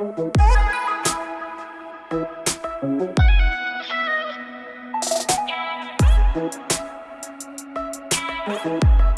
Hola a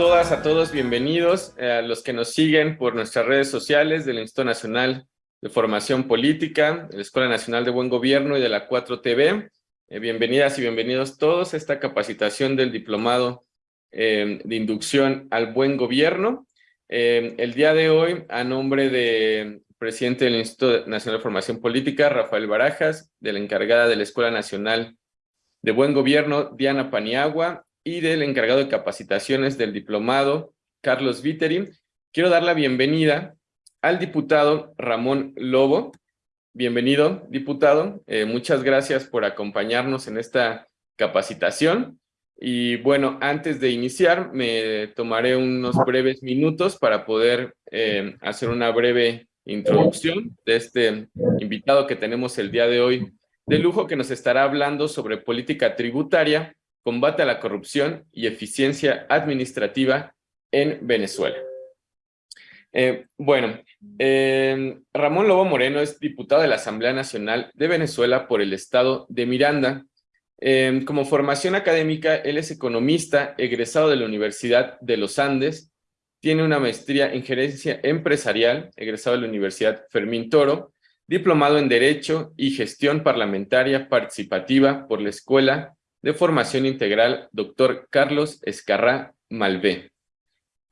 todas, a todos, bienvenidos eh, a los que nos siguen por nuestras redes sociales del Instituto Nacional de Formación Política, de la Escuela Nacional de Buen Gobierno y de la 4TV. Eh, bienvenidas y bienvenidos todos a esta capacitación del Diplomado eh, de Inducción al Buen Gobierno. el día de hoy, a nombre del presidente del Instituto Nacional de Formación Política, Rafael Barajas, de la encargada de la Escuela Nacional de Buen Gobierno, Diana Paniagua, y del encargado de capacitaciones del diplomado, Carlos Viteri. Quiero dar la bienvenida al diputado Ramón Lobo. Bienvenido, diputado. Eh, muchas gracias por acompañarnos en esta capacitación. Y bueno, antes de iniciar, me tomaré unos breves minutos para poder eh, hacer una breve introducción de este invitado que tenemos el día de hoy de lujo que nos estará hablando sobre política tributaria combate a la corrupción y eficiencia administrativa en Venezuela. Eh, bueno, eh, Ramón Lobo Moreno es diputado de la Asamblea Nacional de Venezuela por el estado de Miranda. Eh, como formación académica, él es economista, egresado de la Universidad de los Andes, tiene una maestría en gerencia empresarial, egresado de la Universidad Fermín Toro, diplomado en Derecho y Gestión Parlamentaria Participativa por la Escuela de Formación Integral, doctor Carlos Escarrá Malvé.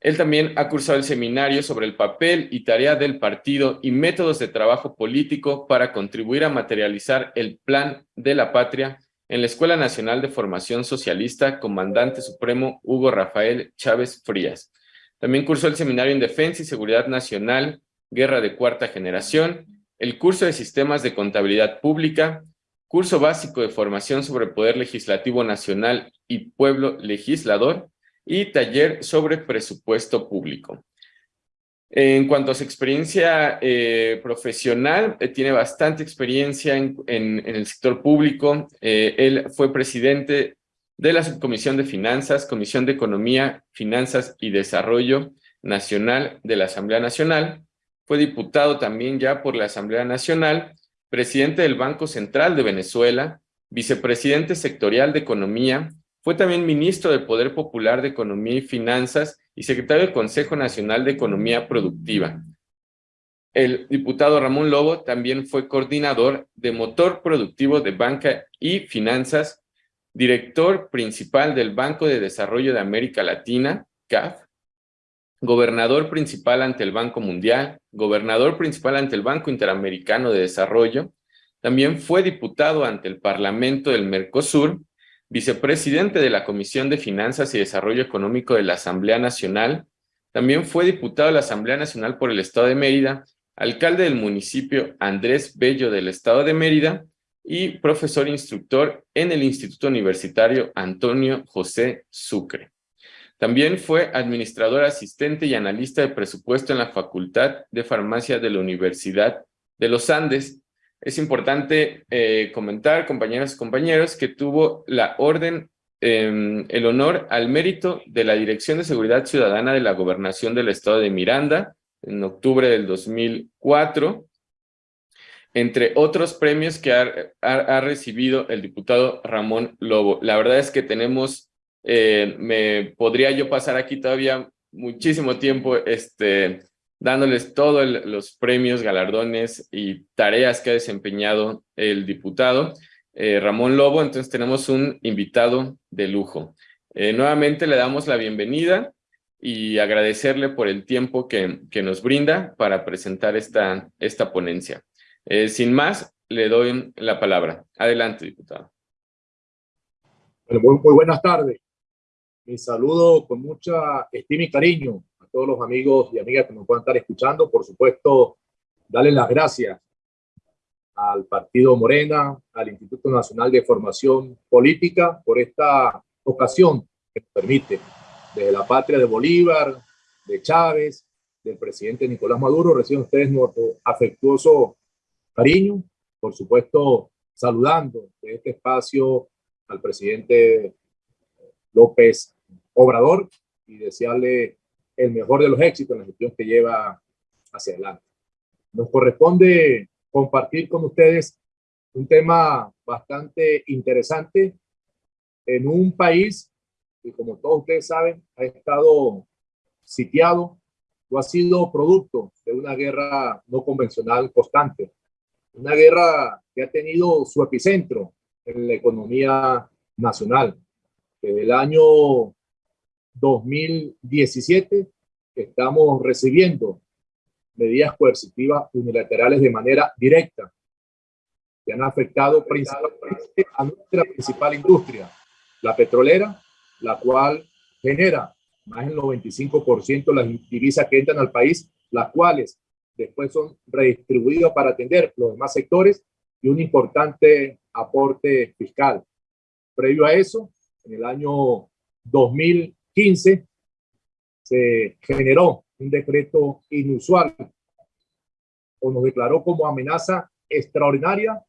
Él también ha cursado el seminario sobre el papel y tarea del partido y métodos de trabajo político para contribuir a materializar el plan de la patria en la Escuela Nacional de Formación Socialista, Comandante Supremo Hugo Rafael Chávez Frías. También cursó el seminario en Defensa y Seguridad Nacional, Guerra de Cuarta Generación, el curso de Sistemas de Contabilidad Pública, curso básico de formación sobre Poder Legislativo Nacional y Pueblo Legislador, y taller sobre presupuesto público. En cuanto a su experiencia eh, profesional, eh, tiene bastante experiencia en, el sector público. Eh, él fue presidente de la Subcomisión de Finanzas, Comisión de Economía, Finanzas y Desarrollo Nacional de la Asamblea Nacional. Fue diputado también ya por la Asamblea Nacional presidente del Banco Central de Venezuela, vicepresidente sectorial de Economía, fue también ministro del Poder Popular de Economía y Finanzas y secretario del Consejo Nacional de Economía Productiva. El diputado Ramón Lobo también fue coordinador de Motor Productivo de Banca y Finanzas, director principal del Banco de Desarrollo de América Latina, CAF, gobernador principal ante el Banco Mundial, gobernador principal ante el Banco Interamericano de Desarrollo, también fue diputado ante el Parlamento del Mercosur, vicepresidente de la Comisión de Finanzas y Desarrollo Económico de la Asamblea Nacional, también fue diputado de la Asamblea Nacional por el Estado de Mérida, alcalde del municipio Andrés Bello del Estado de Mérida y profesor instructor en el Instituto Universitario Antonio José Sucre. También fue administrador asistente y analista de presupuesto en la Facultad de Farmacia de la Universidad de los Andes. Es importante eh, comentar, compañeras y compañeros, que tuvo la orden, em, el honor al mérito de la Dirección de Seguridad Ciudadana de la Gobernación del Estado de Miranda en octubre del 2004, entre otros premios que ha recibido el diputado Ramón Lobo. La verdad es que tenemos eh, me podría yo pasar aquí todavía muchísimo tiempo este, dándoles todos los premios, galardones y tareas que ha desempeñado el diputado eh, Ramón Lobo. Entonces tenemos un invitado de lujo. Eh, nuevamente le damos la bienvenida y agradecerle por el tiempo que, que nos brinda para presentar esta, esta ponencia. sin más, le doy la palabra. Adelante, diputado. muy buenas tardes. Mi saludo con mucha estima y cariño a todos los amigos y amigas que nos puedan estar escuchando. Por supuesto, darles las gracias al Partido Morena, al Instituto Nacional de Formación Política por esta ocasión que permite desde la patria de Bolívar, de Chávez, del presidente Nicolás Maduro, reciben ustedes nuestro afectuoso cariño, por supuesto saludando de este espacio al presidente López Obrador y desearle el mejor de los éxitos en la gestión que lleva hacia adelante. Nos corresponde compartir con ustedes un tema bastante interesante en un país que, como todos ustedes saben, ha estado sitiado o ha sido producto de una guerra no convencional constante. Una guerra que ha tenido su epicentro en la economía nacional. El año 2017 estamos recibiendo medidas coercitivas unilaterales de manera directa que han afectado principalmente a nuestra principal industria, la petrolera, la cual genera más del 95% de las divisas que entran al país, las cuales después son redistribuidas para atender los demás sectores y un importante aporte fiscal. Previo a eso, en el año 2015, se generó un decreto inusual o nos declaró como amenaza extraordinaria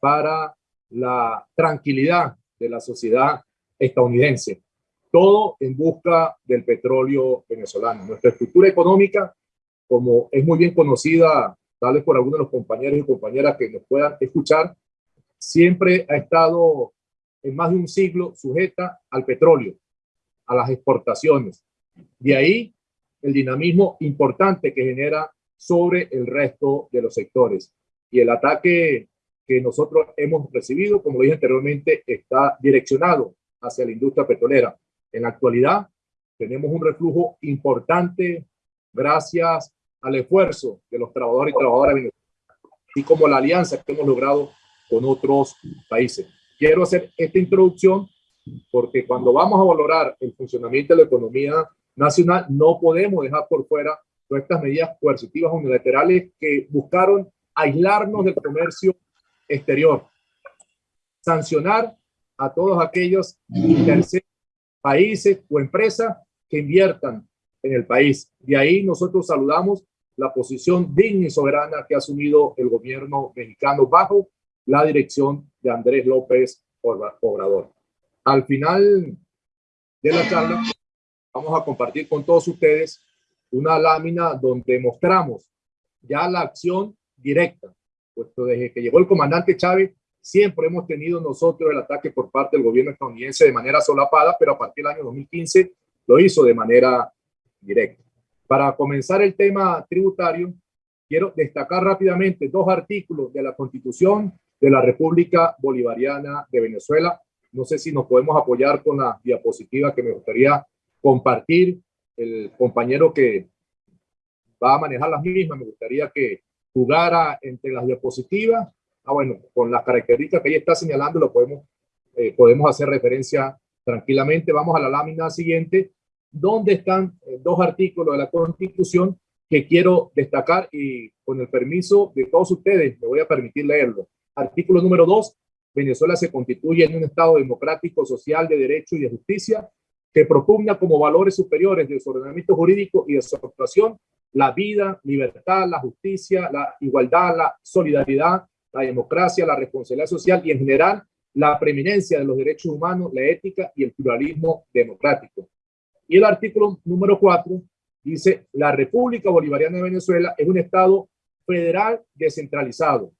para la tranquilidad de la sociedad estadounidense. Todo en busca del petróleo venezolano. Nuestra estructura económica, como es muy bien conocida, tal vez por algunos de los compañeros y compañeras que nos puedan escuchar, siempre ha estado en más de un siglo sujeta al petróleo, a las exportaciones. De ahí el dinamismo importante que genera sobre el resto de los sectores. Y el ataque que nosotros hemos recibido, como dije anteriormente, está direccionado hacia la industria petrolera. En la actualidad tenemos un reflujo importante gracias al esfuerzo de los trabajadores y trabajadoras y como la alianza que hemos logrado con otros países. Quiero hacer esta introducción porque cuando vamos a valorar el funcionamiento de la economía nacional, no podemos dejar por fuera todas estas medidas coercitivas unilaterales que buscaron aislarnos del comercio exterior, sancionar a todos aquellos terceros países o empresas que inviertan en el país. De ahí nosotros saludamos la posición digna y soberana que ha asumido el gobierno mexicano bajo la dirección de Andrés López Obrador. Al final de la charla vamos a compartir con todos ustedes una lámina donde mostramos ya la acción directa, puesto desde que llegó el comandante Chávez, siempre hemos tenido nosotros el ataque por parte del gobierno estadounidense de manera solapada, pero a partir del año 2015 lo hizo de manera directa. Para comenzar el tema tributario, quiero destacar rápidamente dos artículos de la Constitución de la República Bolivariana de Venezuela. No sé si nos podemos apoyar con la diapositiva que me gustaría compartir. El compañero que va a manejar las mismas, me gustaría que jugara entre las diapositivas. Ah, bueno, con las características que ella está señalando, lo podemos, eh, podemos hacer referencia tranquilamente. Vamos a la lámina siguiente, donde están eh, dos artículos de la Constitución que quiero destacar y con el permiso de todos ustedes me voy a permitir leerlo. Artículo número dos, Venezuela se constituye en un Estado democrático, social, de derecho y de justicia, que propugna como valores superiores de su ordenamiento jurídico y de su actuación la vida, libertad, la justicia, la igualdad, la solidaridad, la democracia, la responsabilidad social y en general la preeminencia de los derechos humanos, la ética y el pluralismo democrático. Y el artículo número cuatro dice, la República Bolivariana de Venezuela es un Estado federal descentralizado,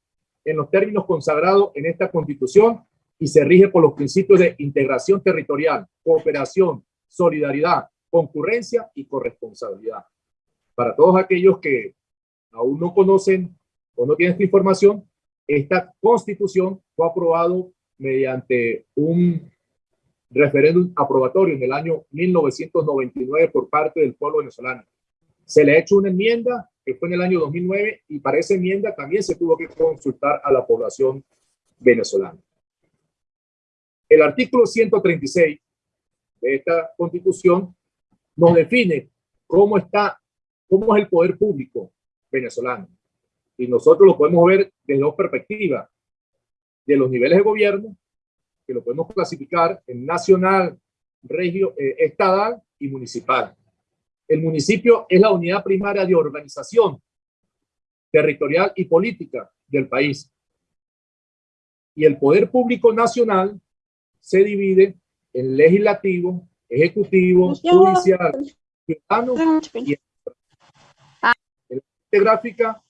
en los términos consagrados en esta constitución y se rige por los principios de integración territorial, cooperación, solidaridad, concurrencia y corresponsabilidad. Para todos aquellos que aún no conocen o no tienen esta información, esta constitución fue aprobado mediante un referéndum aprobatorio en el año 1999 por parte del pueblo venezolano. Se le ha hecho una enmienda que fue en el año 2009 y para esa enmienda también se tuvo que consultar a la población venezolana. El artículo 136 de esta constitución nos define cómo está, cómo es el poder público venezolano. Y nosotros lo podemos ver desde dos perspectivas, de los niveles de gobierno, que lo podemos clasificar en nacional, regio, eh, estatal y municipal. El municipio es la unidad primaria de organización territorial y política del país. Y el poder público nacional se divide en legislativo, ejecutivo, judicial, ciudadano y en la gráfica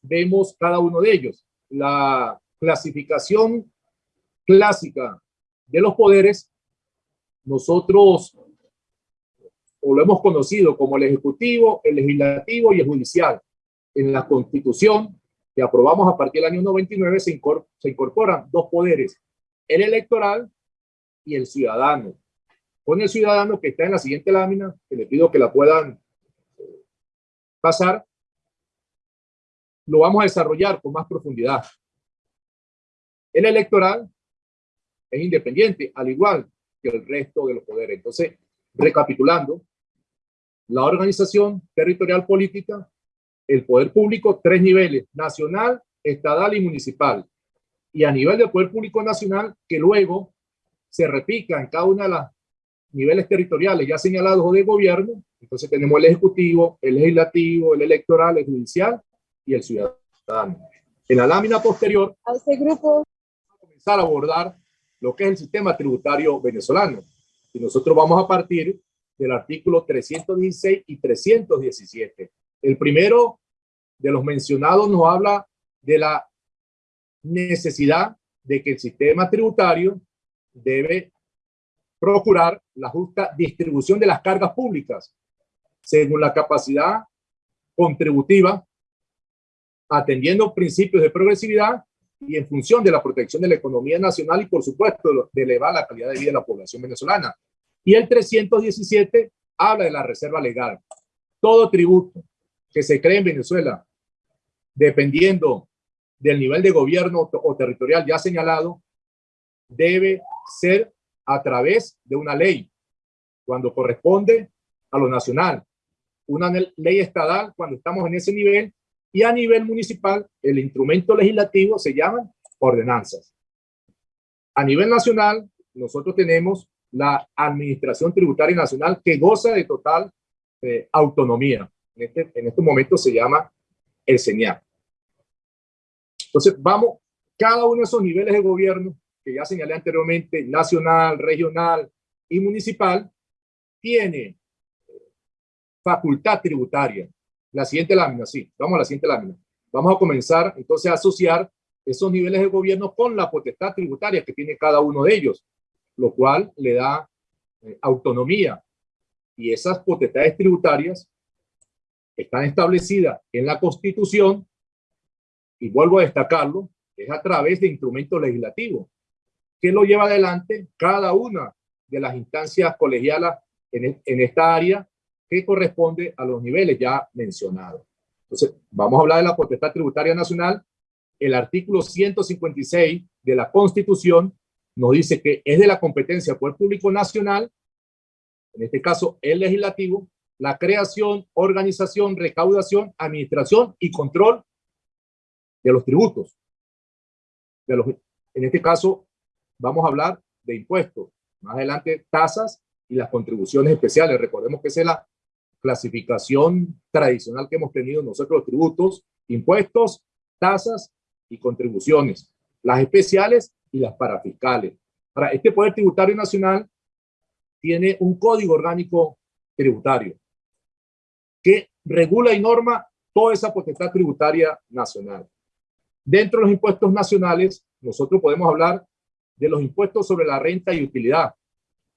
vemos cada uno de ellos. La clasificación clásica de los poderes, nosotros o lo hemos conocido como el ejecutivo, el legislativo y el judicial. En la constitución que aprobamos a partir del año 99 se, se incorporan dos poderes, el electoral y el ciudadano. Con el ciudadano que está en la siguiente lámina, que le pido que la puedan eh, pasar, lo vamos a desarrollar con más profundidad. El electoral es independiente, al igual que el resto de los poderes. Entonces, recapitulando, la organización territorial política, el poder público, tres niveles, nacional, estatal y municipal. Y a nivel del poder público nacional, que luego se repica en cada uno de los niveles territoriales ya señalados de gobierno. Entonces tenemos el ejecutivo, el legislativo, el electoral, el judicial y el ciudadano. En la lámina posterior, a este grupo, vamos a comenzar a abordar lo que es el sistema tributario venezolano. Y nosotros vamos a partir del artículo 316 y 317. El primero de los mencionados nos habla de la necesidad de que el sistema tributario debe procurar la justa distribución de las cargas públicas según la capacidad contributiva, atendiendo principios de progresividad y en función de la protección de la economía nacional y, por supuesto, de elevar la calidad de vida de la población venezolana. Y el 317 habla de la reserva legal. Todo tributo que se cree en Venezuela, dependiendo del nivel de gobierno o territorial ya señalado, debe ser a través de una ley, cuando corresponde a lo nacional, una ley estatal cuando estamos en ese nivel, y a nivel municipal, el instrumento legislativo se llaman ordenanzas. A nivel nacional, nosotros tenemos la Administración Tributaria Nacional que goza de total eh, autonomía. En este, en este momento se llama el señal. Entonces, vamos, cada uno de esos niveles de gobierno que ya señalé anteriormente, nacional, regional y municipal, tiene facultad tributaria. La siguiente lámina, sí, vamos a la siguiente lámina. Vamos a comenzar entonces a asociar esos niveles de gobierno con la potestad tributaria que tiene cada uno de ellos, lo cual le da eh, autonomía. Y esas potestades tributarias están establecidas en la Constitución, y vuelvo a destacarlo, es a través de instrumentos legislativos que lo lleva adelante cada una de las instancias colegialas en, en esta área que corresponde a los niveles ya mencionados. Entonces, vamos a hablar de la potestad tributaria nacional. El artículo 156 de la Constitución nos dice que es de la competencia del Poder Público Nacional, en este caso el legislativo, la creación, organización, recaudación, administración y control de los tributos. De los, en este caso, vamos a hablar de impuestos. Más adelante, tasas y las contribuciones especiales. Recordemos que esa es la clasificación tradicional que hemos tenido nosotros los tributos, impuestos, tasas y contribuciones. Las especiales y las parafiscales. Ahora, este Poder Tributario Nacional tiene un código orgánico tributario que regula y norma toda esa potestad tributaria nacional. Dentro de los impuestos nacionales, nosotros podemos hablar de los impuestos sobre la renta y utilidad.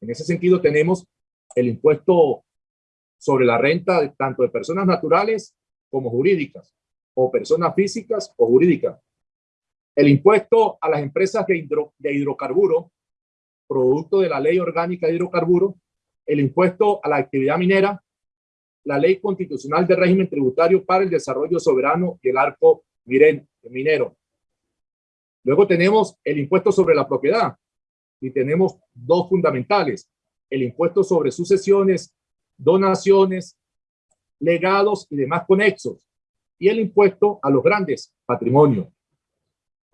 En ese sentido tenemos el impuesto sobre la renta de, tanto de personas naturales como jurídicas, o personas físicas o jurídicas. El impuesto a las empresas de, hidro, de hidrocarburo, producto de la ley orgánica de hidrocarburo, el impuesto a la actividad minera, la ley constitucional de régimen tributario para el desarrollo soberano y el arco minero, Luego tenemos el impuesto sobre la propiedad y tenemos dos fundamentales. el impuesto sobre sucesiones, donaciones, legados y demás conexos, y el impuesto a los grandes patrimonios.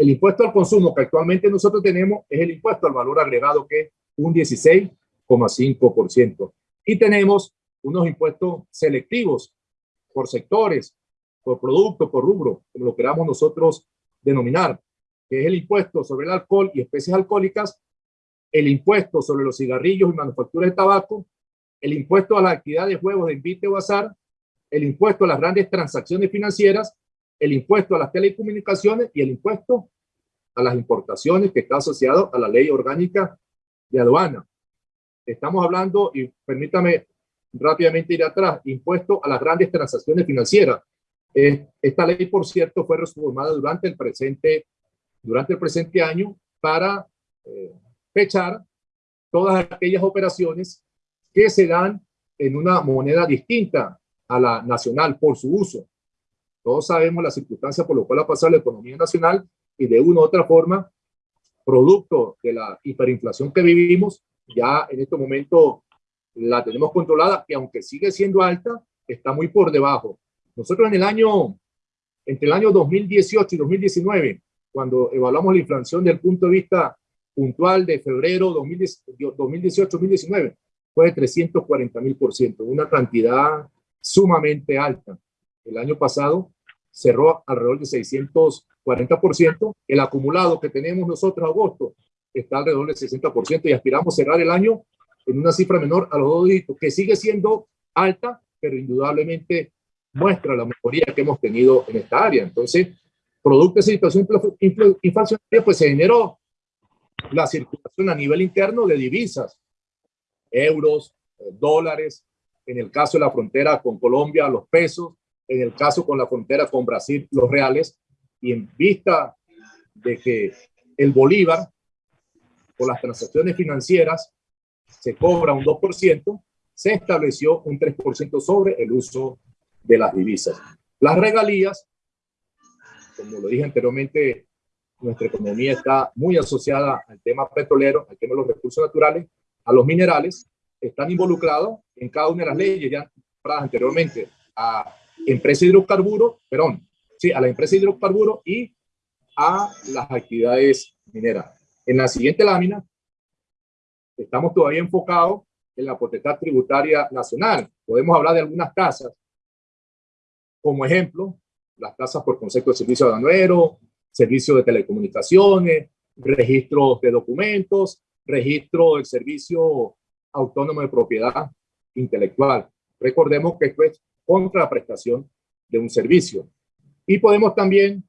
El impuesto al consumo que actualmente nosotros tenemos es el impuesto al valor agregado que es un 16,5%. Y tenemos unos impuestos selectivos por sectores, por producto, por rubro, como lo queramos nosotros denominar, que es el impuesto sobre el alcohol y especies alcohólicas, el impuesto sobre los cigarrillos y manufacturas de tabaco, el impuesto a la actividad de juegos de invite o azar, el impuesto a las grandes transacciones financieras, el impuesto a las telecomunicaciones y el impuesto a las importaciones que está asociado a la ley orgánica de aduana. Estamos hablando, y permítame rápidamente ir atrás, impuesto a las grandes transacciones financieras. Eh, esta ley, por cierto, fue reformada durante el presente, durante el presente año para eh, fechar todas aquellas operaciones que se dan en una moneda distinta a la nacional por su uso. Todos sabemos las circunstancias por las cuales ha pasado la economía nacional y de una u otra forma, producto de la hiperinflación que vivimos, ya en este momento la tenemos controlada, que aunque sigue siendo alta, está muy por debajo. Nosotros en el año, entre el año 2018 y 2019, cuando evaluamos la inflación desde el punto de vista puntual de febrero 2018-2019, fue de 340 mil por ciento, una cantidad sumamente alta. El año pasado cerró alrededor de 640 por ciento. El acumulado que tenemos nosotros agosto está alrededor del 60 por ciento y aspiramos cerrar el año en una cifra menor a los dos dígitos, que sigue siendo alta, pero indudablemente muestra la mejoría que hemos tenido en esta área. Entonces, producto de esa situación inflacionaria, pues se generó la circulación a nivel interno de divisas, euros, eh, dólares, en el caso de la frontera con Colombia, los pesos, en el caso con la frontera con Brasil, los reales, y en vista de que el Bolívar, por las transacciones financieras, se cobra un 2%, se estableció un 3% sobre el uso de las divisas. Las regalías, como lo dije anteriormente, nuestra economía está muy asociada al tema petrolero, al tema de los recursos naturales, a los minerales, están involucrados en cada una de las leyes ya anteriormente a empresa de hidrocarburos, perdón, sí, a la empresa de hidrocarburos y a las actividades mineras. En la siguiente lámina estamos todavía enfocados en la potestad tributaria nacional. Podemos hablar de algunas tasas, como ejemplo, las tasas por concepto de servicio aduanero, servicio de telecomunicaciones, registros de documentos, registro del servicio autónomo de propiedad intelectual. Recordemos que esto es contra la prestación de un servicio. Y podemos también,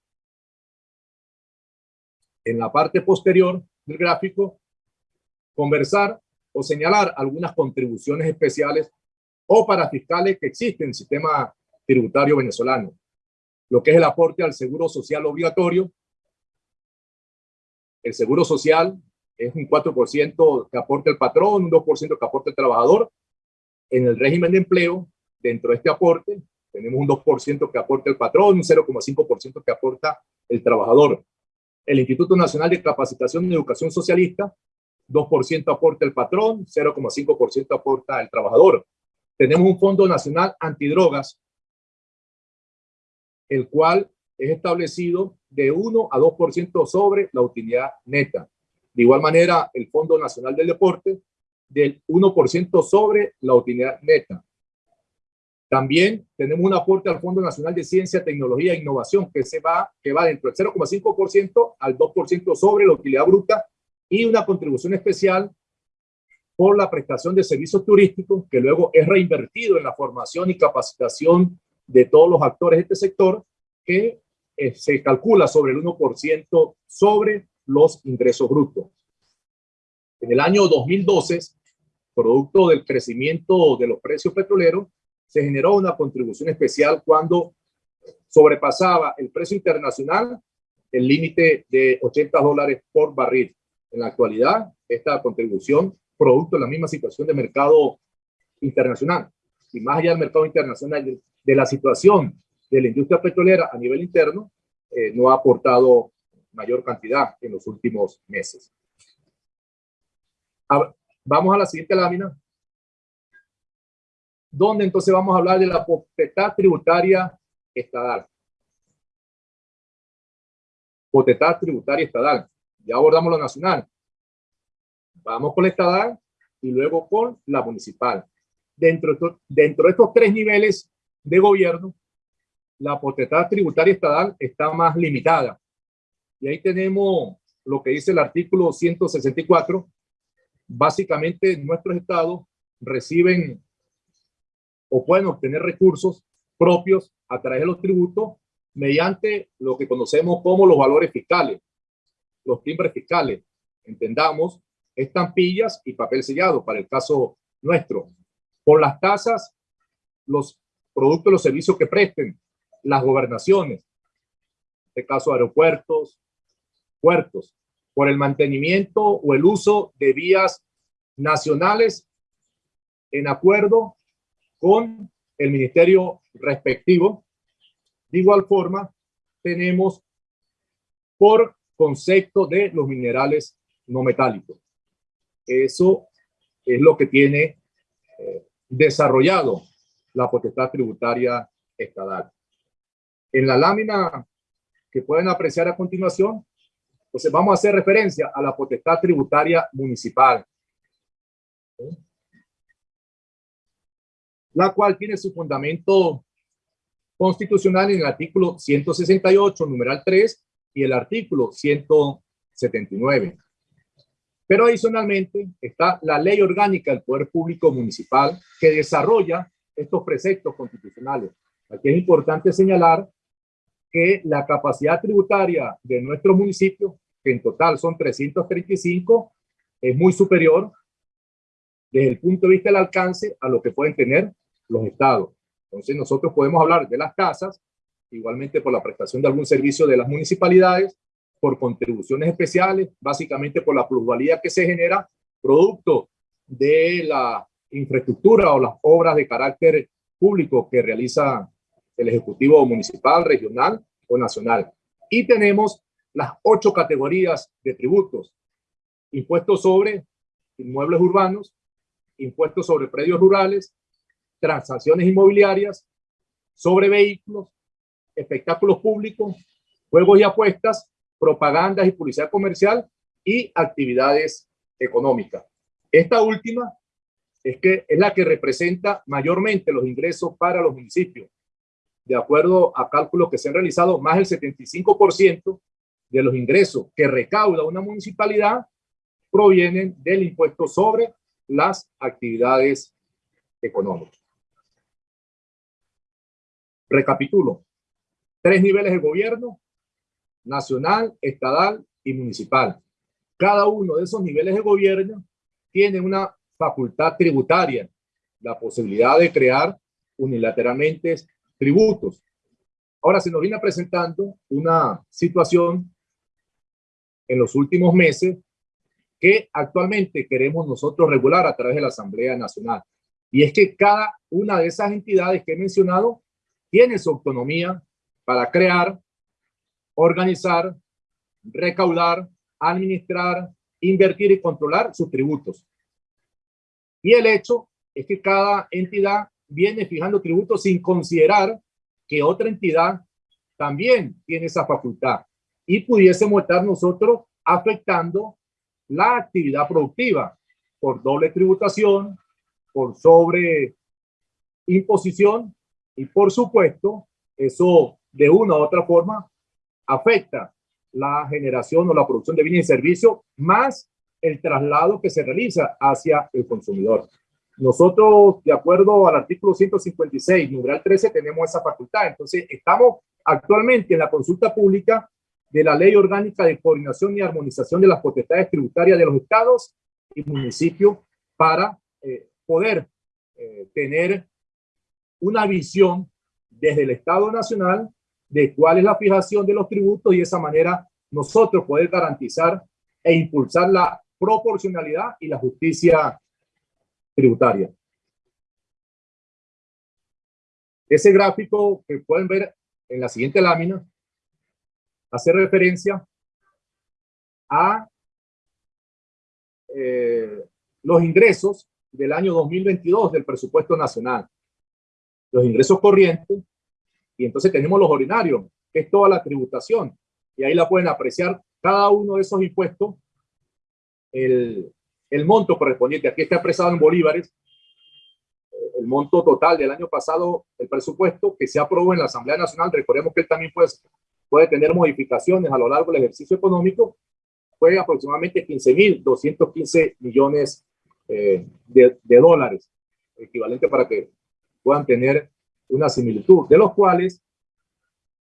en la parte posterior del gráfico, conversar o señalar algunas contribuciones especiales o parafiscales que existen en el sistema tributario venezolano. Lo que es el aporte al seguro social obligatorio. El seguro social es un 4% que aporta el patrón, un 2% que aporta el trabajador. En el régimen de empleo, dentro de este aporte, tenemos un 2% que aporta el patrón, un 0,5% que aporta el trabajador. El Instituto Nacional de Capacitación y Educación Socialista 2% aporta el patrón, 0,5% aporta el trabajador. Tenemos un Fondo Nacional Antidrogas, el cual es establecido de 1 a 2% sobre la utilidad neta. De igual manera, el Fondo Nacional del Deporte, del 1% sobre la utilidad neta. También tenemos un aporte al Fondo Nacional de Ciencia, Tecnología e Innovación que, se va, que va dentro del 0,5% al 2% sobre la utilidad bruta y una contribución especial por la prestación de servicios turísticos que luego es reinvertido en la formación y capacitación de todos los actores de este sector que eh, se calcula sobre el 1% sobre los ingresos brutos. En el año 2012, producto del crecimiento de los precios petroleros, se generó una contribución especial cuando sobrepasaba el precio internacional el límite de 80 dólares por barril. En la actualidad, esta contribución, producto de la misma situación de mercado internacional, y más allá del mercado internacional, de la situación de la industria petrolera a nivel interno, eh, no ha aportado mayor cantidad en los últimos meses. vamos a la siguiente lámina. Donde entonces vamos a hablar de la potestad tributaria estatal. Potestad tributaria estatal. Ya abordamos lo nacional. Vamos con la estatal y luego con la municipal. Dentro, dentro de estos tres niveles de gobierno, la potestad tributaria estatal está más limitada. Y ahí tenemos lo que dice el artículo 164. Básicamente, nuestros estados reciben o pueden obtener recursos propios a través de los tributos mediante lo que conocemos como los valores fiscales, los timbres fiscales. Entendamos, estampillas y papel sellado para el caso nuestro. Por las tasas, los productos, los servicios que presten, las gobernaciones, en este caso aeropuertos, puertos, por el mantenimiento o el uso de vías nacionales en acuerdo con el ministerio respectivo. De igual forma, tenemos por concepto de los minerales no metálicos. Eso es lo que tiene eh, desarrollado la potestad tributaria estatal. En la lámina que pueden apreciar a continuación, pues vamos a hacer referencia a la potestad tributaria municipal, la cual tiene su fundamento constitucional en el artículo 168, numeral 3, y el artículo 179. Pero adicionalmente está la ley orgánica del Poder Público Municipal que desarrolla estos preceptos constitucionales. Aquí es importante señalar que la capacidad tributaria de nuestro municipio, que en total son 335, es muy superior desde el punto de vista del alcance a lo que pueden tener los estados. Entonces nosotros podemos hablar de las casas, igualmente por la prestación de algún servicio de las municipalidades, por contribuciones especiales, básicamente por la plusvalía que se genera producto de la infraestructura o las obras de carácter público que realiza el Ejecutivo Municipal, Regional o Nacional. Y tenemos las ocho categorías de tributos. Impuestos sobre inmuebles urbanos, impuestos sobre predios rurales, transacciones inmobiliarias, sobre vehículos, espectáculos públicos, juegos y apuestas, propagandas y publicidad comercial y actividades económicas. Esta última es que es la que representa mayormente los ingresos para los municipios, de acuerdo a cálculos que se han realizado, más del 75% de los ingresos que recauda una municipalidad provienen del impuesto sobre las actividades económicas. Recapitulo. Tres niveles de gobierno, nacional, estatal y municipal. Cada uno de esos niveles de gobierno tiene una facultad tributaria, la posibilidad de crear unilateralmente tributos. Ahora se nos viene presentando una situación en los últimos meses que actualmente queremos nosotros regular a través de la Asamblea Nacional. Y es que cada una de esas entidades que he mencionado tiene su autonomía para crear, organizar, recaudar, administrar, invertir y controlar sus tributos. Y el hecho es que cada entidad viene fijando tributos sin considerar que otra entidad también tiene esa facultad y pudiésemos estar nosotros afectando la actividad productiva por doble tributación, por sobre imposición y por supuesto eso de una u otra forma afecta la generación o la producción de bienes y servicios más el traslado que se realiza hacia el consumidor. Nosotros, de acuerdo al artículo 156, numeral 13, tenemos esa facultad. Entonces, estamos actualmente en la consulta pública de la Ley Orgánica de Coordinación y Armonización de las Potestades Tributarias de los Estados y municipios para eh, poder eh, tener una visión desde el Estado Nacional de cuál es la fijación de los tributos y de esa manera nosotros poder garantizar e impulsar la proporcionalidad y la justicia tributaria. Ese gráfico que pueden ver en la siguiente lámina hace referencia a eh, los ingresos del año 2022 del presupuesto nacional. Los ingresos corrientes, y entonces tenemos los ordinarios, que es toda la tributación, y ahí la pueden apreciar cada uno de esos impuestos, el, el monto correspondiente, aquí está expresado en bolívares, el monto total del año pasado, el presupuesto que se aprobó en la Asamblea Nacional, recordemos que él también puede, puede tener modificaciones a lo largo del ejercicio económico, fue aproximadamente 15.215 millones eh, de, de dólares, equivalente para que puedan tener una similitud, de los cuales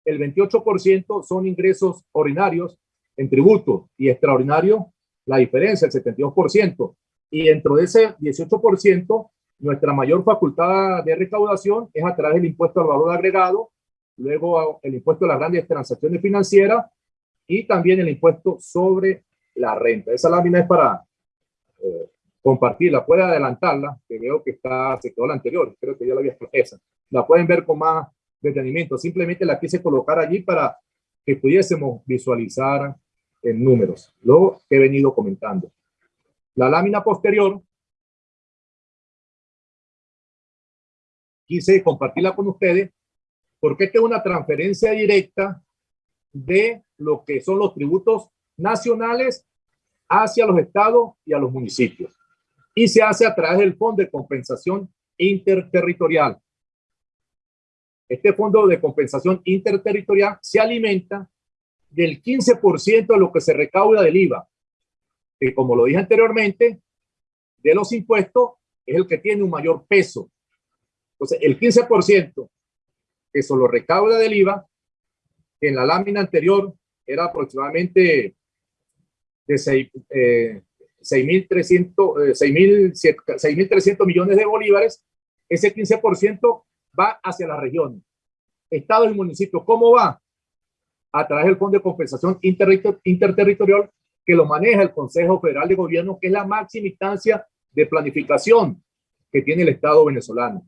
el 28% son ingresos ordinarios en tributo y extraordinario, la diferencia, el 72%. Y dentro de ese 18%, nuestra mayor facultad de recaudación es a través del impuesto al valor agregado, luego el impuesto a las grandes transacciones financieras y también el impuesto sobre la renta. Esa lámina es para eh, compartirla, puede adelantarla, que veo que está, se quedó la anterior, creo que ya la había esa. La pueden ver con más detenimiento, simplemente la quise colocar allí para que pudiésemos visualizar en números, lo que he venido comentando. La lámina posterior quise compartirla con ustedes porque esta es una transferencia directa de lo que son los tributos nacionales hacia los estados y a los municipios. Y se hace a través del Fondo de Compensación Interterritorial. Este Fondo de Compensación Interterritorial se alimenta del 15% de lo que se recauda del IVA, que como lo dije anteriormente, de los impuestos es el que tiene un mayor peso entonces, el 15% que solo recauda del IVA, que en la lámina anterior era aproximadamente de 6.300 eh, millones de bolívares, ese 15% va hacia la región. Estados y municipios, ¿cómo va? A través del Fondo de Compensación Interterritorial que lo maneja el Consejo Federal de Gobierno, que es la máxima instancia de planificación que tiene el Estado venezolano.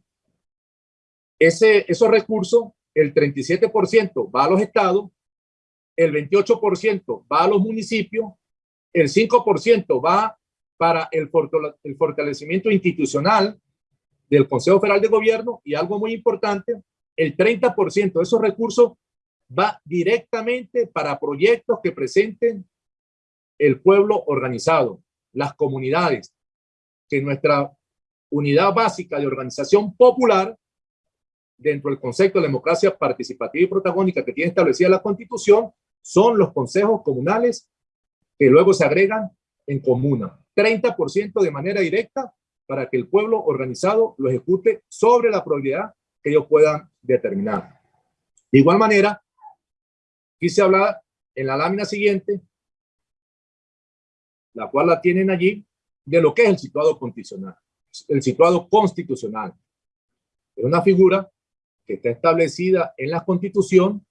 Ese, esos recursos, el 37% va a los estados, el 28% va a los municipios, el 5% va para el, fortalecimiento institucional del Consejo Federal de Gobierno y algo muy importante, el 30% de esos recursos va directamente para proyectos que presenten el pueblo organizado, las comunidades, que nuestra unidad básica de organización popular dentro del concepto de democracia participativa y protagónica que tiene establecida la Constitución son los consejos comunales que luego se agregan en comuna. 30% de manera directa para que el pueblo organizado lo ejecute sobre la probabilidad que ellos puedan determinar. De igual manera, quise hablar en la lámina siguiente, la cual la tienen allí, de lo que es el situado constitucional. El situado constitucional. Es una figura que está establecida en la Constitución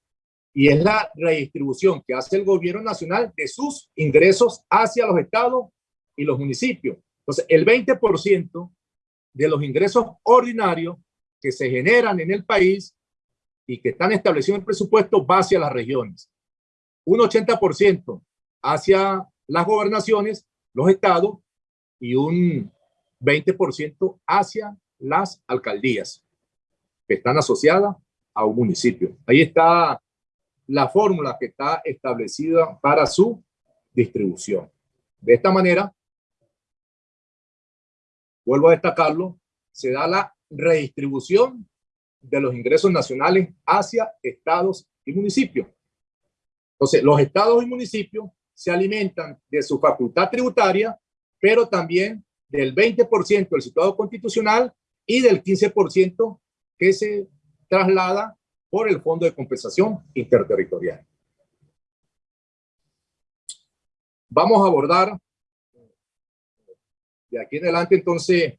y es la redistribución que hace el gobierno nacional de sus ingresos hacia los estados y los municipios. Entonces, el 20% de los ingresos ordinarios que se generan en el país y que están establecidos en el presupuesto va hacia las regiones. Un 80% hacia las gobernaciones, los estados, y un 20% hacia las alcaldías que están asociadas a un municipio. Ahí está la fórmula que está establecida para su distribución. De esta manera, vuelvo a destacarlo, se da la redistribución de los ingresos nacionales hacia estados y municipios. Entonces, los estados y municipios se alimentan de su facultad tributaria, pero también del 20% del situado constitucional y del 15% que se traslada por el Fondo de Compensación Interterritorial. Vamos a abordar de aquí en adelante entonces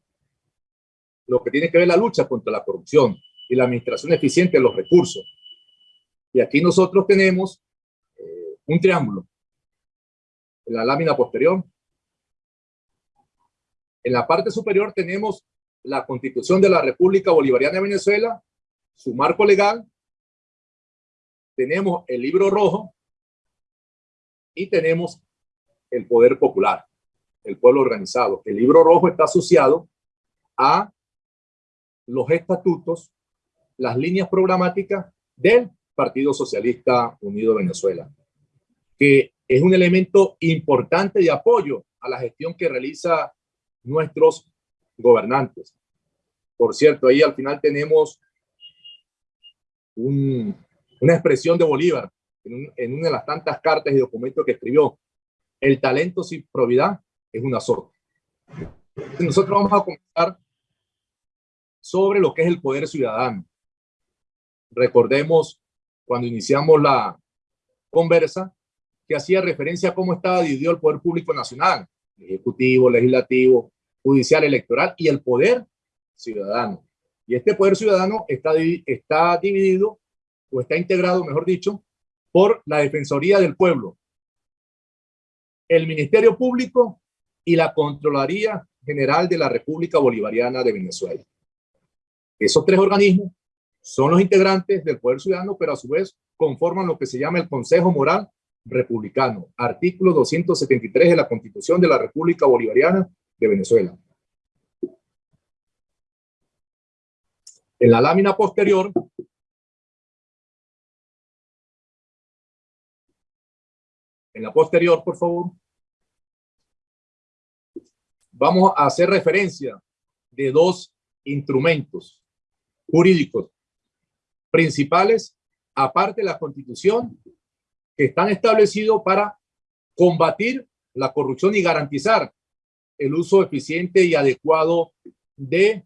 lo que tiene que ver la lucha contra la corrupción y la administración eficiente de los recursos. Y aquí nosotros tenemos eh, un triángulo en la lámina posterior. En la parte superior tenemos la Constitución de la República Bolivariana de Venezuela, su marco legal, tenemos el libro rojo y tenemos el poder popular, el pueblo organizado. El libro rojo está asociado a los estatutos las líneas programáticas del Partido Socialista Unido Venezuela, que es un elemento importante de apoyo a la gestión que realiza nuestros gobernantes. Por cierto, ahí al final tenemos una expresión de Bolívar en, una de las tantas cartas y documentos que escribió. El talento sin probidad es una sorte. Nosotros vamos a comenzar sobre lo que es el poder ciudadano. Recordemos cuando iniciamos la conversa que hacía referencia a cómo estaba dividido el poder público nacional, ejecutivo, legislativo, judicial, electoral y el poder ciudadano. Y este poder ciudadano está, está dividido o está integrado, mejor dicho, por la Defensoría del Pueblo, el Ministerio Público y la Contraloría General de la República Bolivariana de Venezuela. Esos tres organismos son los integrantes del Poder Ciudadano, pero a su vez conforman lo que se llama el Consejo Moral Republicano, artículo 273 de la Constitución de la República Bolivariana de Venezuela. En la lámina posterior en la posterior, por favor, vamos a hacer referencia de dos instrumentos jurídicos principales, aparte de la Constitución, que están establecidos para combatir la corrupción y garantizar el uso eficiente y adecuado de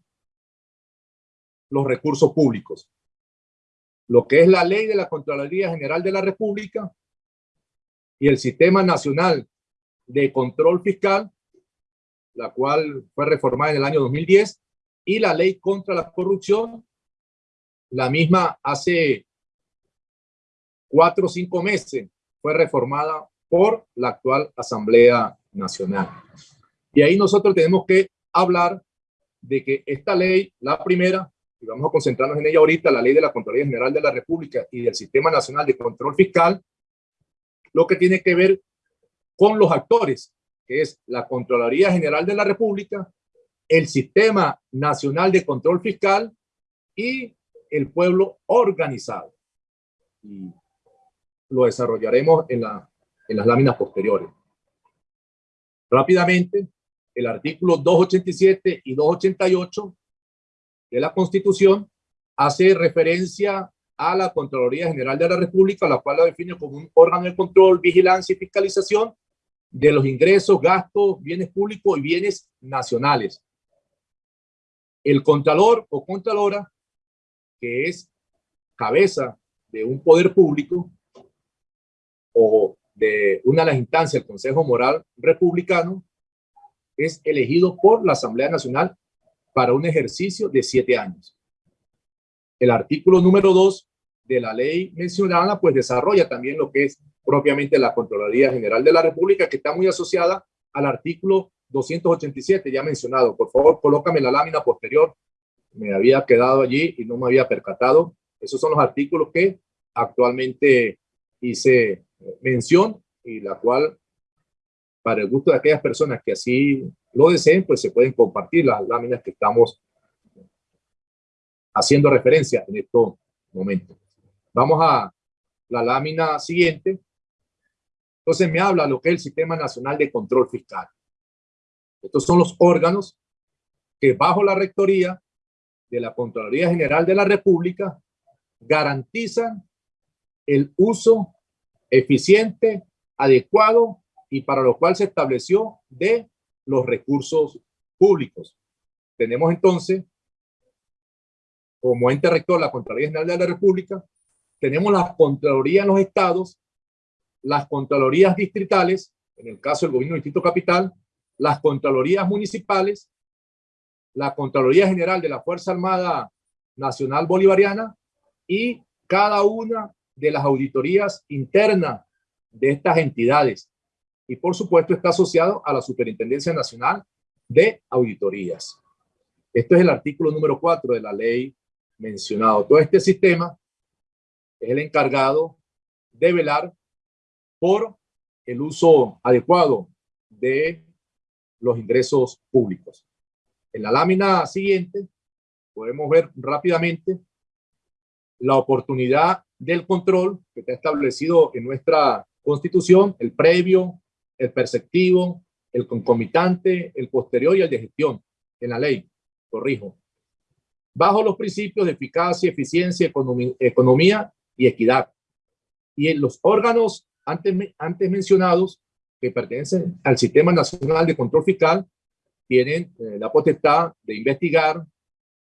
los recursos públicos. Lo que es la ley de la Contraloría General de la República y el Sistema Nacional de Control Fiscal, la cual fue reformada en el año 2010, y la ley contra la corrupción, la misma hace cuatro o cinco meses fue reformada por la actual Asamblea Nacional. Y ahí nosotros tenemos que hablar de que esta ley, la primera, y vamos a concentrarnos en ella ahorita, la ley de la Contraloría General de la República y del Sistema Nacional de Control Fiscal, lo que tiene que ver con los actores, que es la Contraloría General de la República, el Sistema Nacional de Control Fiscal y el pueblo organizado. Y lo desarrollaremos en, la, en las láminas posteriores. Rápidamente, el artículo 287 y 288 de la Constitución hace referencia a la Contraloría General de la República, la cual la define como un órgano de control, vigilancia y fiscalización de los ingresos, gastos, bienes públicos y bienes nacionales. El Contralor o Contralora, que es cabeza de un poder público o de una de las instancias del Consejo Moral Republicano, es elegido por la Asamblea Nacional para un ejercicio de siete años. El artículo número dos de la ley mencionada, pues desarrolla también lo que es propiamente la Contraloría General de la República, que está muy asociada al artículo 287 ya mencionado. Por favor, colócame la lámina posterior. Me había quedado allí y no me había percatado. Esos son los artículos que actualmente hice mención y la cual, para el gusto de aquellas personas que así lo deseen, pues se pueden compartir las láminas que estamos haciendo referencia en estos momentos. Vamos a la lámina siguiente. Entonces me habla lo que es el Sistema Nacional de Control Fiscal. Estos son los órganos que bajo la rectoría de la Contraloría General de la República garantizan el uso eficiente, adecuado y para lo cual se estableció de los recursos públicos. Tenemos entonces como ente rector la Contraloría General de la República, tenemos las Contralorías en los estados, las Contralorías distritales, en el caso del Gobierno del Distrito Capital, las Contralorías municipales, la Contraloría General de la Fuerza Armada Nacional Bolivariana y cada una de las auditorías internas de estas entidades. Y por supuesto está asociado a la Superintendencia Nacional de Auditorías. Esto es el artículo número 4 de la ley mencionado. Todo este sistema es el encargado de velar por el uso adecuado de los ingresos públicos. En la lámina siguiente podemos ver rápidamente la oportunidad del control que está establecido en nuestra constitución, el previo, el perceptivo, el concomitante, el posterior y el de gestión en la ley, corrijo, bajo los principios de eficacia, eficiencia, economía, equidad. Y en los órganos antes, antes mencionados que pertenecen al Sistema Nacional de Control Fiscal tienen eh, la potestad de investigar,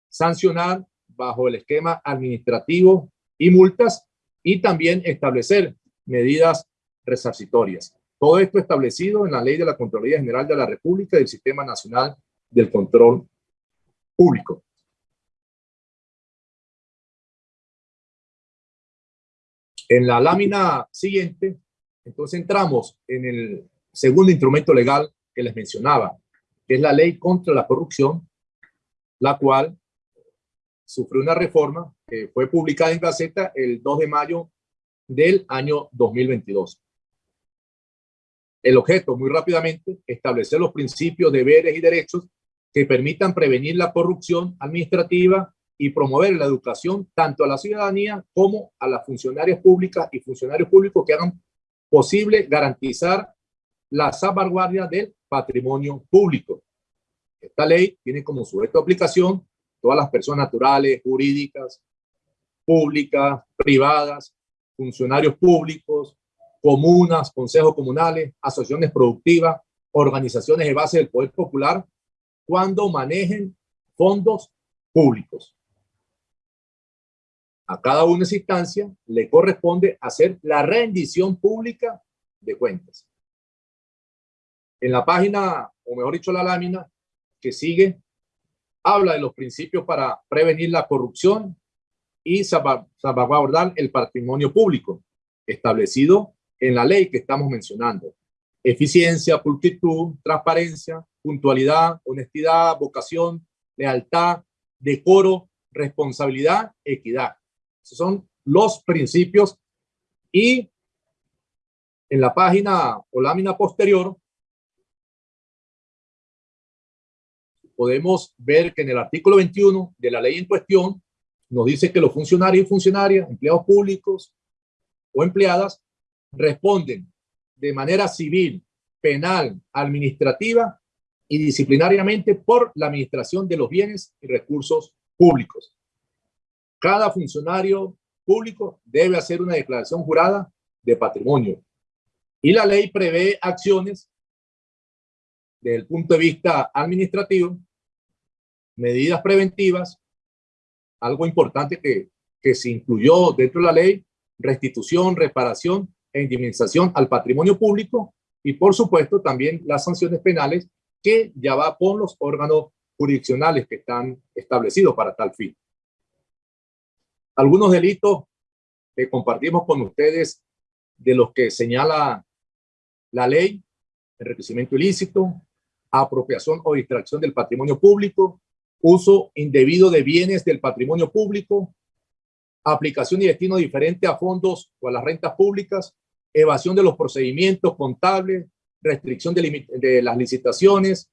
sancionar bajo el esquema administrativo y multas y también establecer medidas resarcitorias. Todo esto establecido en la Ley de la Contraloría General de la República y del Sistema Nacional del Control Público. En la lámina siguiente, entonces entramos en el segundo instrumento legal que les mencionaba, que es la Ley contra la Corrupción, la cual sufrió una reforma que fue publicada en Gaceta el 2 de mayo del año 2022. El objeto, muy rápidamente, establecer los principios, deberes y derechos que permitan prevenir la corrupción administrativa y promover la educación tanto a la ciudadanía como a las funcionarias públicas y funcionarios públicos que hagan posible garantizar la salvaguardia del patrimonio público. Esta ley tiene como sujeto de aplicación todas las personas naturales, jurídicas, públicas, privadas, funcionarios públicos, comunas, consejos comunales, asociaciones productivas, organizaciones de base del poder popular, cuando manejen fondos públicos. A cada una de esas instancias le corresponde hacer la rendición pública de cuentas. En la página, o mejor dicho, la lámina que sigue, habla de los principios para prevenir la corrupción y salvaguardar el patrimonio público establecido en la ley que estamos mencionando. Eficiencia, pulcritud, transparencia, puntualidad, honestidad, vocación, lealtad, decoro, responsabilidad, equidad. Son los principios y en la página o lámina posterior podemos ver que en el artículo 21 de la ley en cuestión nos dice que los funcionarios y funcionarias, empleados públicos o empleadas responden de manera civil, penal, administrativa y disciplinariamente por la administración de los bienes y recursos públicos. Cada funcionario público debe hacer una declaración jurada de patrimonio. Y la ley prevé acciones desde el punto de vista administrativo, medidas preventivas, algo importante que, que se incluyó dentro de la ley, restitución, reparación e indemnización al patrimonio público y por supuesto también las sanciones penales que ya va por los órganos jurisdiccionales que están establecidos para tal fin. Algunos delitos que compartimos con ustedes de los que señala la ley, enriquecimiento ilícito, apropiación o distracción del patrimonio público, uso indebido de bienes del patrimonio público, aplicación y destino diferente a fondos o a las rentas públicas, evasión de los procedimientos contables, restricción de, de, las licitaciones,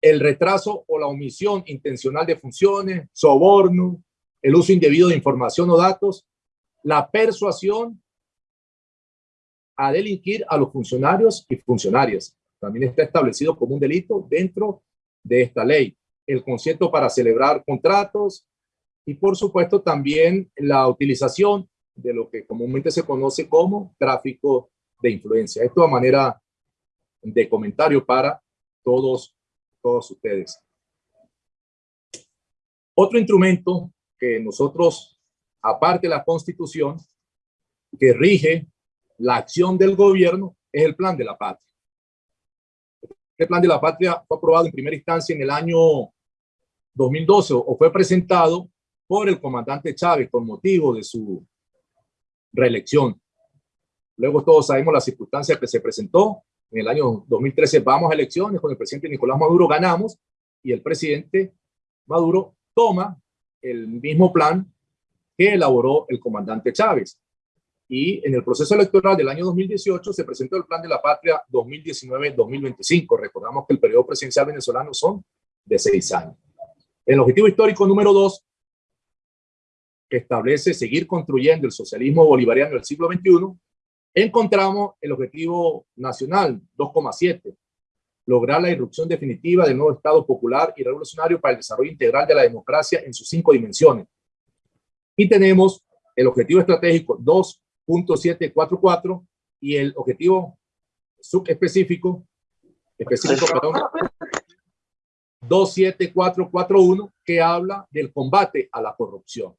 el retraso o la omisión intencional de funciones, soborno, el uso indebido de información o datos, la persuasión a delinquir a los funcionarios y funcionarias. También está establecido como un delito dentro de esta ley. El concierto para celebrar contratos y por supuesto también la utilización de lo que comúnmente se conoce como tráfico de influencia. Esto a manera de comentario para todos, todos ustedes. Otro instrumento que nosotros, aparte de la constitución, que rige la acción del gobierno, es el plan de la patria. El plan de la patria fue aprobado en primera instancia en el año 2012 o fue presentado por el comandante Chávez con motivo de su reelección. Luego todos sabemos las circunstancias que se presentó. En el año 2013 vamos a elecciones con el presidente Nicolás Maduro, ganamos y el presidente Maduro toma el mismo plan que elaboró el comandante Chávez. Y en el proceso electoral del año 2018 se presentó el Plan de la Patria 2019-2025. Recordamos que el periodo presidencial venezolano son de seis años. El objetivo histórico número dos que establece seguir construyendo el socialismo bolivariano del siglo XXI, encontramos el objetivo nacional 2,7, lograr la irrupción definitiva del nuevo Estado popular y revolucionario para el desarrollo integral de la democracia en sus cinco dimensiones. Y tenemos el objetivo estratégico 2.744 y el objetivo subespecífico específico, perdón, 27441 que habla del combate a la corrupción.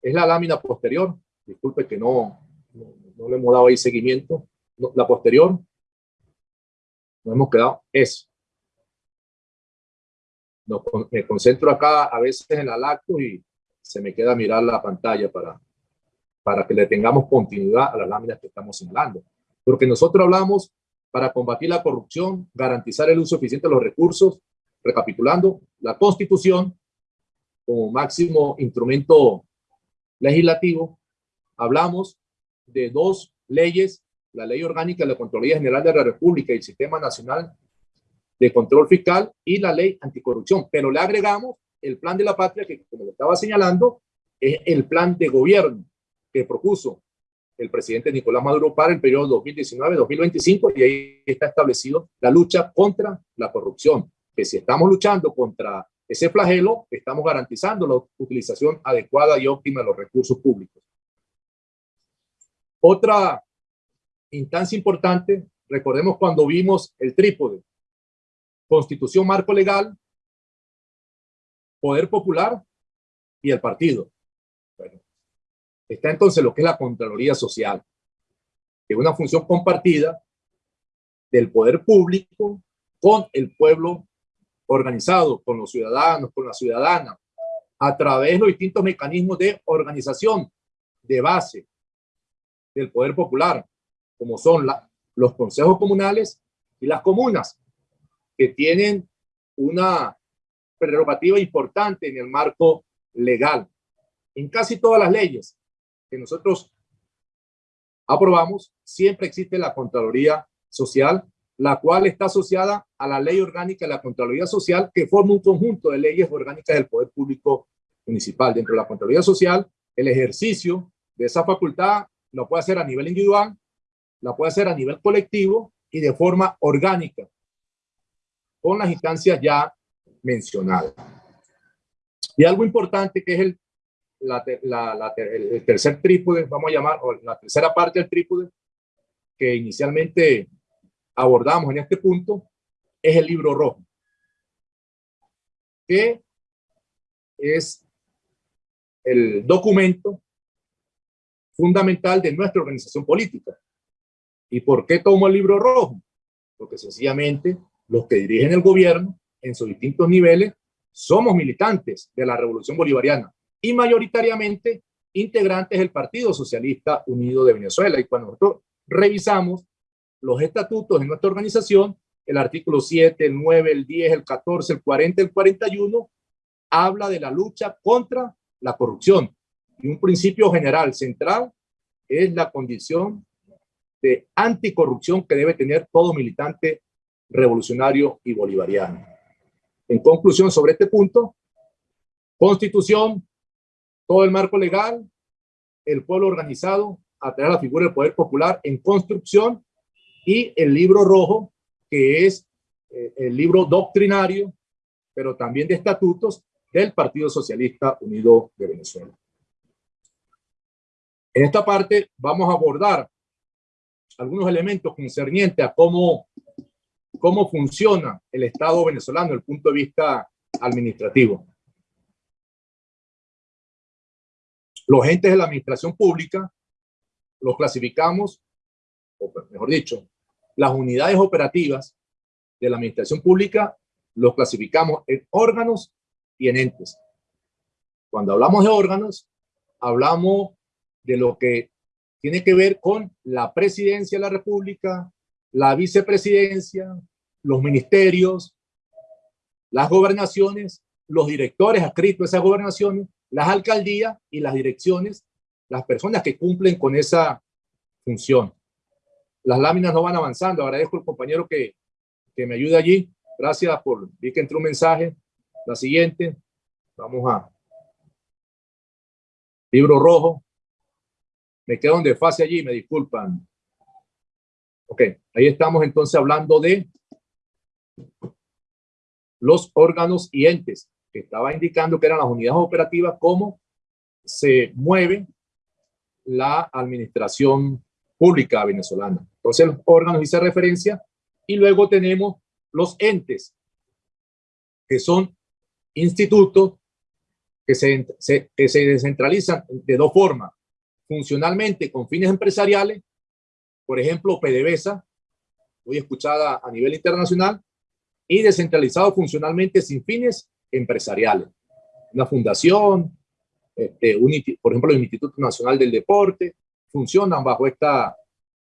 Es la lámina posterior, disculpe que no, no, le hemos dado ahí seguimiento, la posterior, nos hemos quedado, es. No, me concentro acá a veces en la lacto y se me queda mirar la pantalla para, para que le tengamos continuidad a las láminas que estamos señalando. Porque nosotros hablamos para combatir la corrupción, garantizar el uso eficiente de los recursos, recapitulando, la Constitución como máximo instrumento legislativo, hablamos de dos leyes, la Ley Orgánica de la Contraloría General de la República y el Sistema Nacional de Control Fiscal y la Ley Anticorrupción, pero le agregamos el Plan de la Patria, que como lo estaba señalando, es el plan de gobierno que propuso el presidente Nicolás Maduro para el periodo 2019-2025 y ahí está establecido la lucha contra la corrupción, que si estamos luchando contra ese flagelo, estamos garantizando la utilización adecuada y óptima de los recursos públicos. Otra instancia importante, recordemos cuando vimos el trípode, constitución marco legal, poder popular y el partido. Está entonces lo que es la Contraloría Social, que es una función compartida del poder público con el pueblo organizado, con los ciudadanos, con la ciudadana, a través de los distintos mecanismos de organización de base del poder popular, como son la, los consejos comunales y las comunas, que tienen una prerrogativa importante en el marco legal. En casi todas las leyes que nosotros aprobamos, siempre existe la Contraloría Social, la cual está asociada a la Ley Orgánica de la Contraloría Social, que forma un conjunto de leyes orgánicas del Poder Público Municipal. Dentro de la Contraloría Social, el ejercicio de esa facultad lo puede hacer a nivel individual, la puede hacer a nivel colectivo y de forma orgánica, con las instancias ya mencionadas. Y algo importante que es el la, la, el tercer trípode, vamos a llamar, o la tercera parte del trípode, que inicialmente abordamos en este punto, es el libro rojo, que es el documento fundamental de nuestra organización política. ¿Y por qué tomo el libro rojo? Porque sencillamente los que dirigen el gobierno en sus distintos niveles somos militantes de la revolución bolivariana y mayoritariamente integrantes del Partido Socialista Unido de Venezuela. Y cuando nosotros revisamos los estatutos de nuestra organización, el artículo 7, el 9, el 10, el 14, el 40, el 41, habla de la lucha contra la corrupción. Y un principio general central es la condición de anticorrupción que debe tener todo militante revolucionario y bolivariano. En conclusión sobre este punto, constitución, todo el marco legal, el pueblo organizado, a través de la figura del poder popular en construcción y el libro rojo, que es eh, el libro doctrinario, pero también de estatutos del Partido Socialista Unido de Venezuela. En esta parte vamos a abordar algunos elementos concernientes a cómo, cómo funciona el Estado venezolano desde el punto de vista administrativo. Los entes de la administración pública los clasificamos, o mejor dicho, las unidades operativas de la administración pública los clasificamos en órganos y en entes. Cuando hablamos de órganos, hablamos de lo que tiene que ver con la presidencia de la república, la vicepresidencia, los ministerios, las gobernaciones, los directores adscritos a esas gobernaciones las alcaldías y las direcciones, las personas que cumplen con esa función. Las láminas no van avanzando. Agradezco al compañero que, que me ayude allí. Gracias por, vi que entró un mensaje. La siguiente, vamos a libro rojo. Me quedo en desfase allí, me disculpan. Ok, ahí estamos entonces hablando de los órganos y entes, que estaba indicando que eran las unidades operativas, cómo se mueve la administración pública venezolana. Entonces, los órganos hice referencia y luego tenemos los entes, que son institutos que se, que se descentralizan de dos formas. Funcionalmente con fines empresariales, por ejemplo, PDVSA, muy escuchada a nivel internacional, y descentralizado funcionalmente sin fines empresariales. Una fundación, este, por ejemplo, el Instituto Nacional del Deporte, funcionan bajo esta,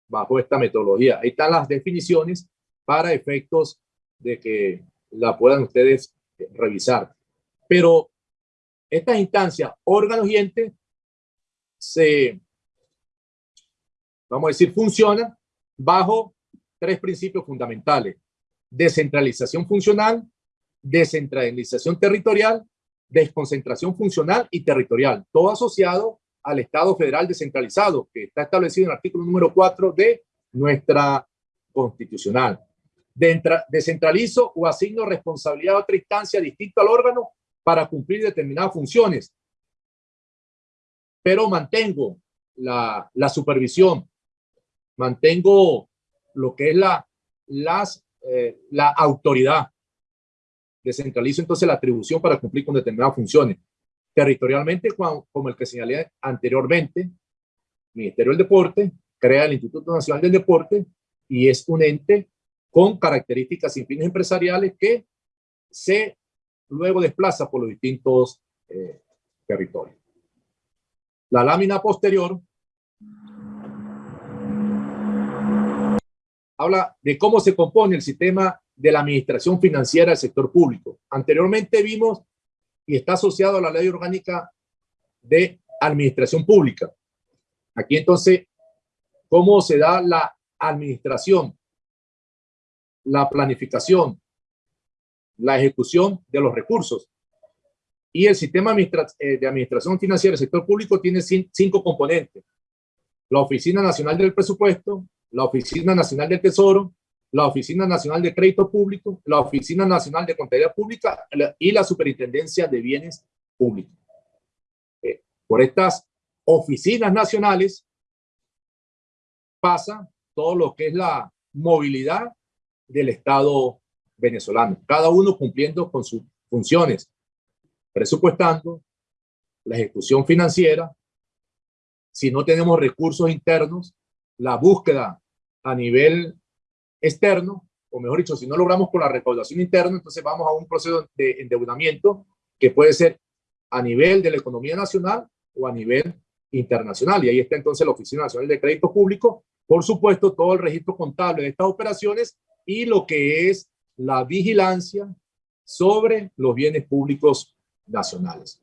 bajo esta metodología. Ahí están las definiciones para efectos de que la puedan ustedes revisar. Pero estas instancias, órganos y entes, se, vamos a decir, funcionan bajo tres principios fundamentales. Descentralización funcional, descentralización territorial, desconcentración funcional y territorial, todo asociado al Estado federal descentralizado, que está establecido en el artículo número 4 de nuestra constitucional. Descentralizo o asigno responsabilidad a otra instancia distinta al órgano para cumplir determinadas funciones, pero mantengo la, la supervisión, mantengo lo que es la, las, eh, la autoridad. Descentralizo entonces la atribución para cumplir con determinadas funciones. Territorialmente, como el que señalé anteriormente, Ministerio del Deporte crea el Instituto Nacional del Deporte y es un ente con características sin fines empresariales que se luego desplaza por los distintos eh, territorios. La lámina posterior habla de cómo se compone el sistema de la administración financiera del sector público. Anteriormente vimos y está asociado a la ley orgánica de administración pública. Aquí entonces, ¿cómo se da la administración, la planificación, la ejecución de los recursos? Y el sistema eh, de administración financiera del sector público tiene cinco componentes. La Oficina Nacional del Presupuesto, la Oficina Nacional del Tesoro, la Oficina Nacional de Crédito Público, la Oficina Nacional de Contabilidad Pública y la Superintendencia de Bienes Públicos. Eh, por estas oficinas nacionales pasa todo lo que es la movilidad del Estado venezolano, cada uno cumpliendo con sus funciones, presupuestando, la ejecución financiera, si no tenemos recursos internos, la búsqueda a nivel externo, o mejor dicho, si no logramos con la recaudación interna, entonces vamos a un proceso de endeudamiento que puede ser a nivel de la economía nacional o a nivel internacional. Y ahí está entonces la Oficina Nacional de Crédito Público, por supuesto, todo el registro contable de estas operaciones y lo que es la vigilancia sobre los bienes públicos nacionales.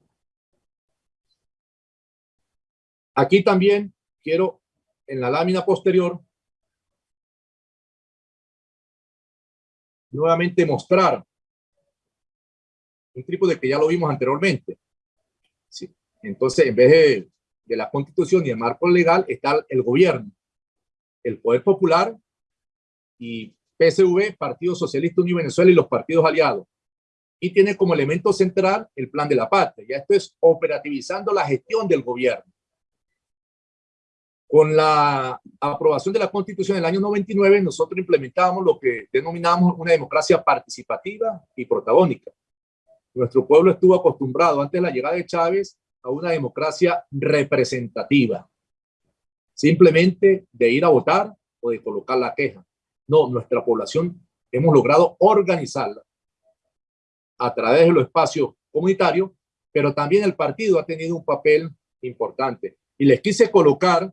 Aquí también quiero, en la lámina posterior, nuevamente mostrar un trípode que ya lo vimos anteriormente. Sí. Entonces, en vez de, de la constitución y el marco legal, está el gobierno, el poder popular y PSV, Partido Socialista Unido Venezuela y los partidos aliados. Y tiene como elemento central el plan de la patria. Ya esto es operativizando la gestión del gobierno. Con la aprobación de la Constitución del año 99, nosotros implementamos lo que denominamos una democracia participativa y protagónica. Nuestro pueblo estuvo acostumbrado antes de la llegada de Chávez a una democracia representativa. Simplemente de ir a votar o de colocar la queja. No, nuestra población hemos logrado organizarla a través de los espacios comunitarios, pero también el partido ha tenido un papel importante. Y les quise colocar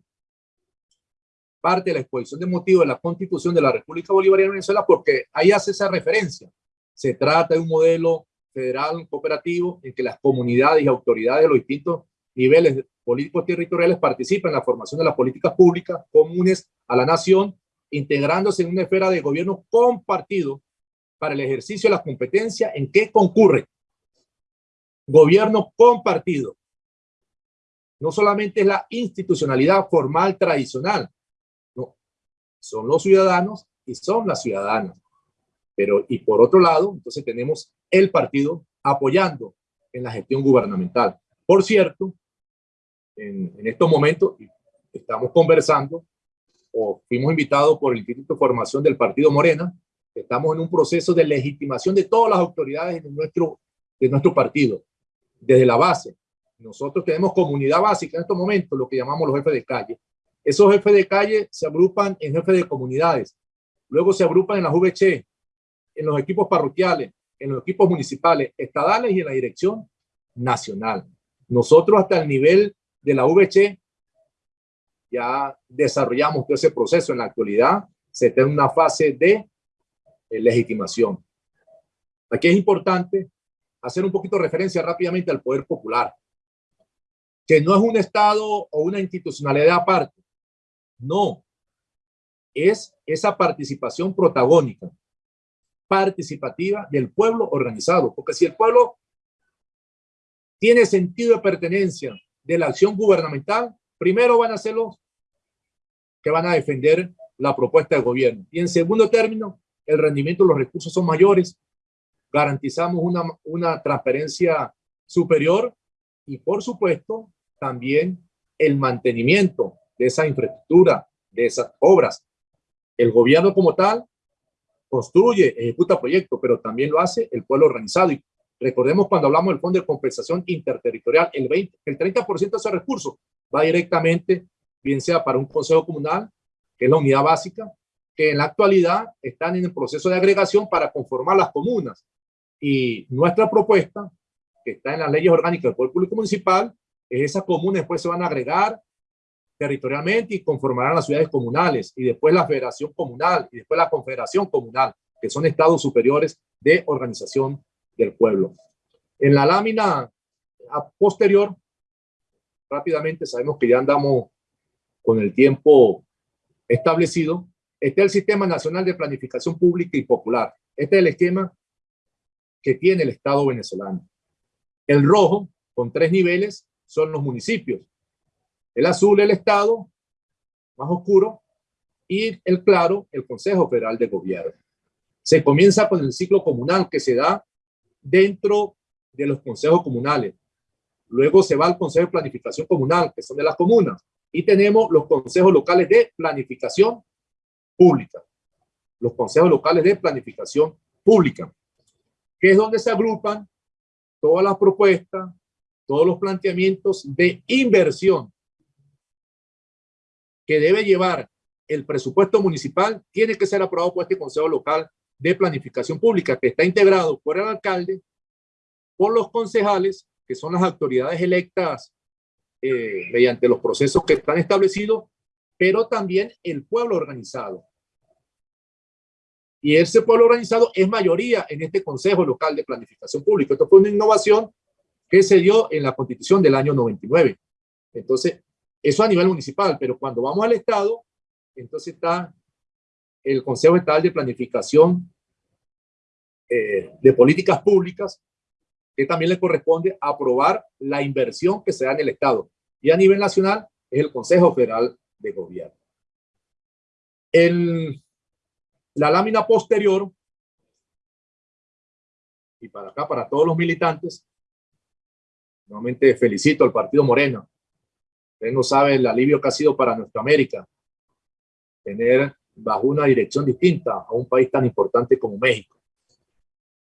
parte de la exposición de motivos de la Constitución de la República Bolivariana de Venezuela porque ahí hace esa referencia. Se trata de un modelo federal cooperativo en que las comunidades y autoridades de los distintos niveles políticos territoriales participan en la formación de las políticas públicas comunes a la nación, integrándose en una esfera de gobierno compartido para el ejercicio de las competencias en que concurre. Gobierno compartido. no solamente es la institucionalidad formal tradicional, no, son los ciudadanos y son las ciudadanas. Pero, y por otro lado, entonces tenemos el partido apoyando en la gestión gubernamental. Por cierto, en, en estos momentos estamos conversando o fuimos invitados por el Instituto de Formación del Partido Morena, estamos en un proceso de legitimación de todas las autoridades de nuestro, de nuestro partido, desde la base. Nosotros tenemos comunidad básica en estos momentos, lo que llamamos los jefes de calle. Esos jefes de calle se agrupan en jefes de comunidades, luego se agrupan en las VC, en los equipos parroquiales, en los equipos municipales, estadales y en la dirección nacional. Nosotros hasta el nivel de la VC ya desarrollamos todo ese proceso. En la actualidad se está en una fase de legitimación. Aquí es importante hacer un poquito referencia rápidamente al poder popular, que no es un Estado o una institucionalidad aparte. No, es esa participación protagónica, participativa del pueblo organizado, porque si el pueblo tiene sentido de pertenencia de la acción gubernamental, primero van a ser los que van a defender la propuesta de gobierno. Y en segundo término, el rendimiento de los recursos son mayores, garantizamos una, una transparencia superior y por supuesto también el mantenimiento de esa infraestructura, de esas obras. El gobierno como tal construye, ejecuta proyectos, pero también lo hace el pueblo organizado. Y recordemos cuando hablamos del Fondo de Compensación Interterritorial, el, 20, el 30% de esos recursos va directamente, bien sea para un consejo comunal, que es la unidad básica, que en la actualidad están en el proceso de agregación para conformar las comunas. Y nuestra propuesta, que está en las leyes orgánicas del Poder Público Municipal, es esas comunas después se van a agregar territorialmente y conformarán las ciudades comunales, y después la federación comunal, y después la confederación comunal, que son estados superiores de organización del pueblo. En la lámina posterior rápidamente, sabemos que ya andamos con el tiempo establecido. Este es el Sistema Nacional de Planificación Pública y Popular. Este es el esquema que tiene el Estado venezolano. El rojo, con tres niveles, son los municipios. El azul, el Estado, más oscuro, y el claro, el Consejo Federal de Gobierno. Se comienza con el ciclo comunal que se da dentro de los consejos comunales. Luego se va al Consejo de Planificación Comunal, que son de las comunas. Y tenemos los consejos locales de planificación pública. Los consejos locales de planificación pública, que es donde se agrupan todas las propuestas, todos los planteamientos de inversión que debe llevar el presupuesto municipal, tiene que ser aprobado por este Consejo Local de Planificación Pública, que está integrado por el alcalde, por los concejales que son las autoridades electas eh, mediante los procesos que están establecidos, pero también el pueblo organizado. Y ese pueblo organizado es mayoría en este Consejo Local de Planificación Pública. Esto fue una innovación que se dio en la Constitución del año 99. Entonces, eso a nivel municipal, pero cuando vamos al Estado, entonces está el Consejo Estatal de Planificación eh, de Políticas Públicas, que también le corresponde aprobar la inversión que se da en el Estado. Y a nivel nacional es el Consejo Federal de Gobierno. El, la lámina posterior, y para acá, para todos los militantes, nuevamente felicito al Partido Morena. Usted no sabe el alivio que ha sido para nuestra América tener bajo una dirección distinta a un país tan importante como México.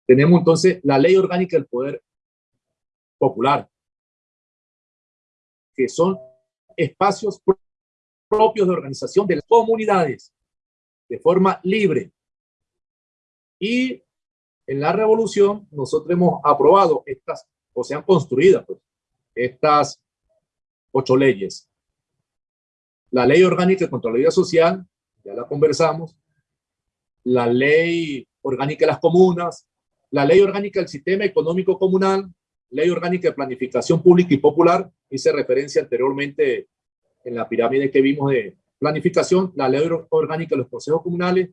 Tenemos entonces la ley orgánica del poder popular, que son espacios propios de organización de las comunidades de forma libre. Y en la revolución nosotros hemos aprobado estas, o se han construido pues, estas ocho leyes. La ley orgánica contra la vida social, ya la conversamos. La ley orgánica de las comunas, la ley orgánica del sistema económico comunal, ley orgánica de planificación pública y popular, hice referencia anteriormente en la pirámide que vimos de planificación, la ley orgánica de los consejos comunales,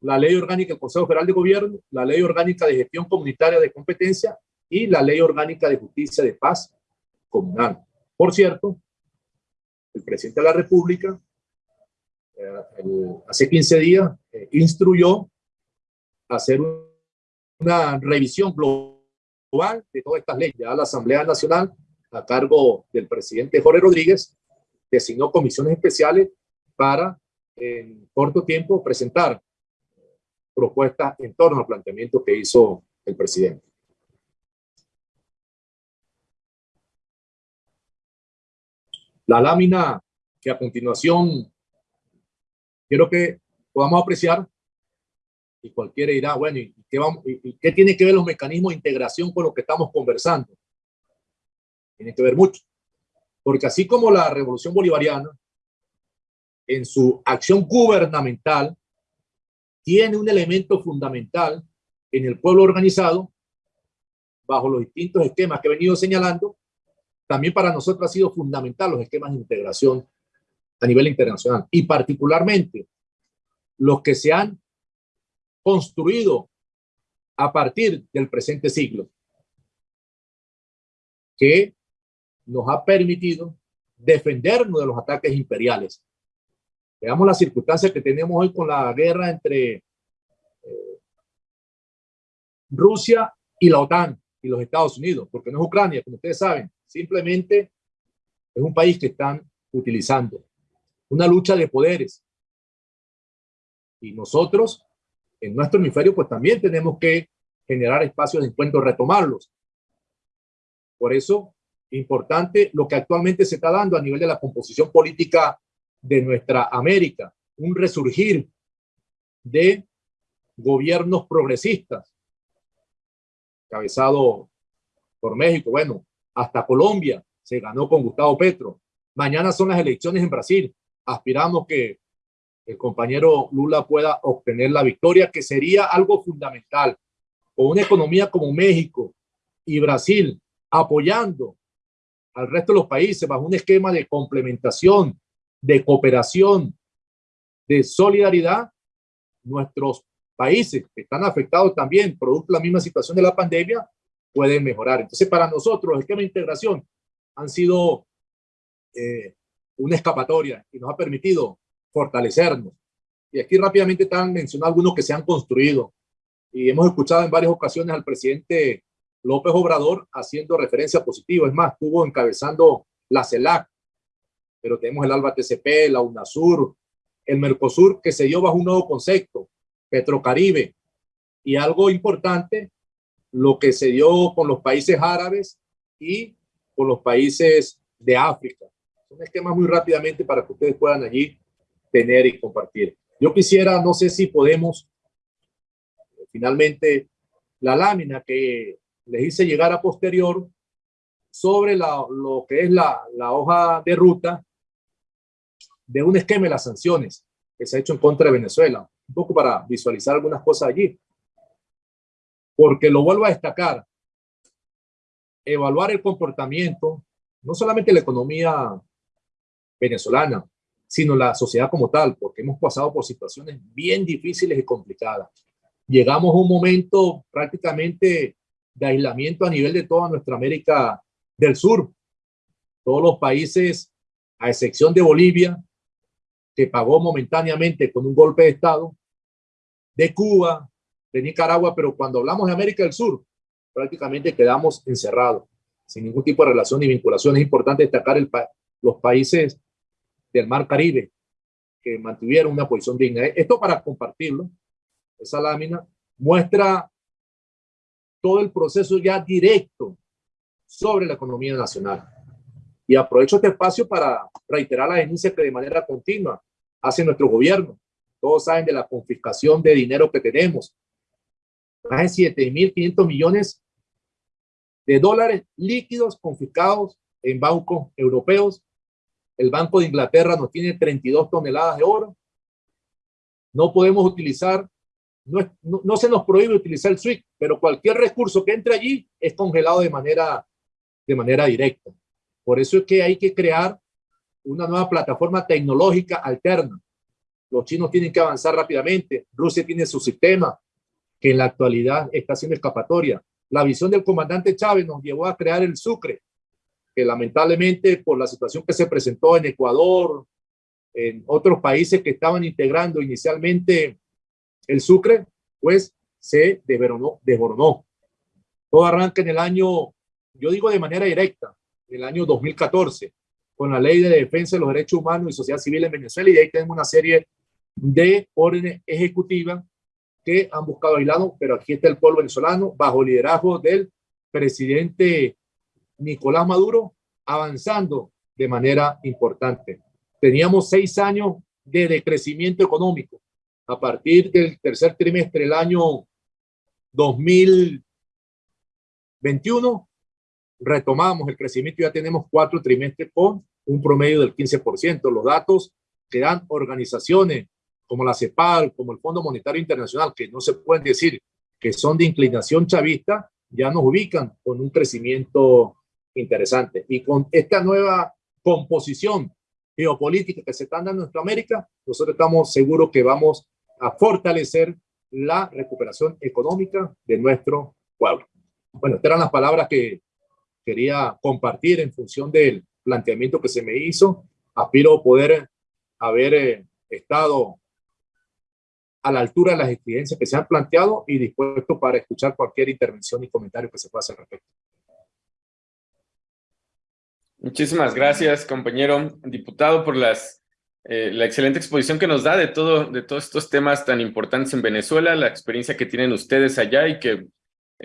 la ley orgánica del Consejo Federal de Gobierno, la ley orgánica de gestión comunitaria de competencia y la ley orgánica de justicia de paz comunal. Por cierto, el presidente de la República eh, hace 15 días eh, instruyó hacer una revisión global de todas estas leyes. Ya la Asamblea Nacional, a cargo del presidente Jorge Rodríguez, designó comisiones especiales para en corto tiempo presentar propuestas en torno al planteamiento que hizo el presidente. La lámina que a continuación quiero que podamos apreciar y cualquiera dirá, bueno, ¿y qué, vamos, y qué tiene que ver los mecanismos de integración con lo que estamos conversando? Tiene que ver mucho. Porque así como la revolución bolivariana, en su acción gubernamental, tiene un elemento fundamental en el pueblo organizado, bajo los distintos esquemas que he venido señalando, también para nosotros ha sido fundamental los esquemas de integración a nivel internacional y particularmente los que se han construido a partir del presente siglo, que nos ha permitido defendernos de los ataques imperiales. Veamos las circunstancias que tenemos hoy con la guerra entre eh, Rusia y la OTAN y los Estados Unidos, porque no es Ucrania, como ustedes saben, simplemente es un país que están utilizando. Una lucha de poderes. Y nosotros, en nuestro hemisferio, pues también tenemos que generar espacios de encuentro, retomarlos. Por eso, importante lo que actualmente se está dando a nivel de la composición política de nuestra América, un resurgir de gobiernos progresistas, cabezado por México, bueno, hasta Colombia se ganó con Gustavo Petro. Mañana son las elecciones en Brasil. Aspiramos que el compañero Lula pueda obtener la victoria, que sería algo fundamental. Con una economía como México y Brasil apoyando al resto de los países bajo un esquema de complementación, de cooperación, de solidaridad, nuestros países que están afectados también, producto la misma situación de la pandemia, pueden mejorar. Entonces, para nosotros, los esquemas de integración han sido eh, una escapatoria y nos ha permitido fortalecernos. Y aquí rápidamente están mencionando algunos que se han construido. Y hemos escuchado en varias ocasiones al presidente López Obrador haciendo referencia positiva. Es más, estuvo encabezando la CELAC, pero tenemos el ALBA TCP, la UNASUR, el Mercosur, que se dio bajo un nuevo concepto, Petrocaribe. Y algo importante, lo que se dio con los países árabes y con los países de África. Un esquema muy rápidamente para que ustedes puedan allí tener y compartir. Yo quisiera, no sé si podemos, finalmente, la lámina que les hice llegar a posterior sobre la, lo que es la, la hoja de ruta de un esquema de las sanciones que se ha hecho en contra de Venezuela. Un poco para visualizar algunas cosas allí porque lo vuelvo a destacar, evaluar el comportamiento, no solamente la economía venezolana, sino la sociedad como tal, porque hemos pasado por situaciones bien difíciles y complicadas. Llegamos a un momento prácticamente de aislamiento a nivel de toda nuestra América del Sur. Todos los países, a excepción de Bolivia, que pagó momentáneamente con un golpe de Estado, de Cuba, de Nicaragua, pero cuando hablamos de América del Sur, prácticamente quedamos encerrados, sin ningún tipo de relación ni vinculación. Es importante destacar el los países del Mar Caribe que mantuvieron una posición digna. Esto para compartirlo, esa lámina muestra todo el proceso ya directo sobre la economía nacional. Y aprovecho este espacio para reiterar la denuncia que de manera continua hace nuestro gobierno. Todos saben de la confiscación de dinero que tenemos, más de 7.500 millones de dólares líquidos confiscados en bancos europeos. El Banco de Inglaterra nos tiene 32 toneladas de oro. No podemos utilizar, no, no, se nos prohíbe utilizar el SWIFT, pero cualquier recurso que entre allí es congelado de manera, de manera directa. Por eso es que hay que crear una nueva plataforma tecnológica alterna. Los chinos tienen que avanzar rápidamente. Rusia tiene su sistema que en la actualidad está siendo escapatoria. La visión del comandante Chávez nos llevó a crear el Sucre, que lamentablemente por la situación que se presentó en Ecuador, en otros países que estaban integrando inicialmente el Sucre, pues se desboronó. Todo arranca en el año, yo digo de manera directa, en el año 2014, con la Ley de Defensa de los Derechos Humanos y Sociedad Civil en Venezuela, y ahí tenemos una serie de órdenes ejecutivas que han buscado aislado, pero aquí está el pueblo venezolano, bajo liderazgo del presidente Nicolás Maduro, avanzando de manera importante. Teníamos seis años de decrecimiento económico. A partir del tercer trimestre del año 2021, retomamos el crecimiento ya tenemos cuatro trimestres con un promedio del 15%. Los datos que dan organizaciones como la CEPAL, como el Fondo Monetario Internacional, que no se pueden decir que son de inclinación chavista, ya nos ubican con un crecimiento interesante. Y con esta nueva composición geopolítica que se está dando en nuestra América, nosotros estamos seguros que vamos a fortalecer la recuperación económica de nuestro pueblo. Bueno, estas eran las palabras que quería compartir en función del planteamiento que se me hizo. Aspiro poder haber eh, estado a la altura de las exigencias que se han planteado y dispuesto para escuchar cualquier intervención y comentario que se pueda hacer respecto. Muchísimas gracias, compañero diputado, por las, eh, la excelente exposición que nos da de, todo, de todos estos temas tan importantes en Venezuela, la experiencia que tienen ustedes allá y que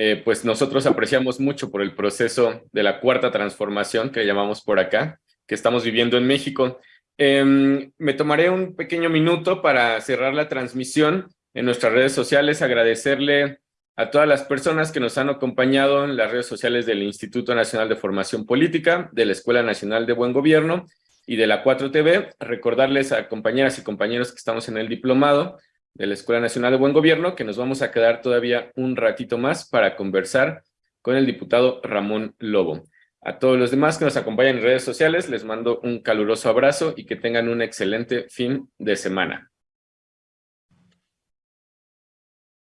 eh, pues nosotros apreciamos mucho por el proceso de la cuarta transformación que llamamos por acá, que estamos viviendo en México. Em, me tomaré un pequeño minuto para cerrar la transmisión en nuestras redes sociales, agradecerle a todas las personas que nos han acompañado en las redes sociales del Instituto Nacional de Formación Política, de la Escuela Nacional de Buen Gobierno y de la 4TV. Recordarles a compañeras y compañeros que estamos en el diplomado de la Escuela Nacional de Buen Gobierno que nos vamos a quedar todavía un ratito más para conversar con el diputado Ramón Lobo. A todos los demás que nos acompañan en redes sociales, les mando un caluroso abrazo y que tengan un excelente fin de semana.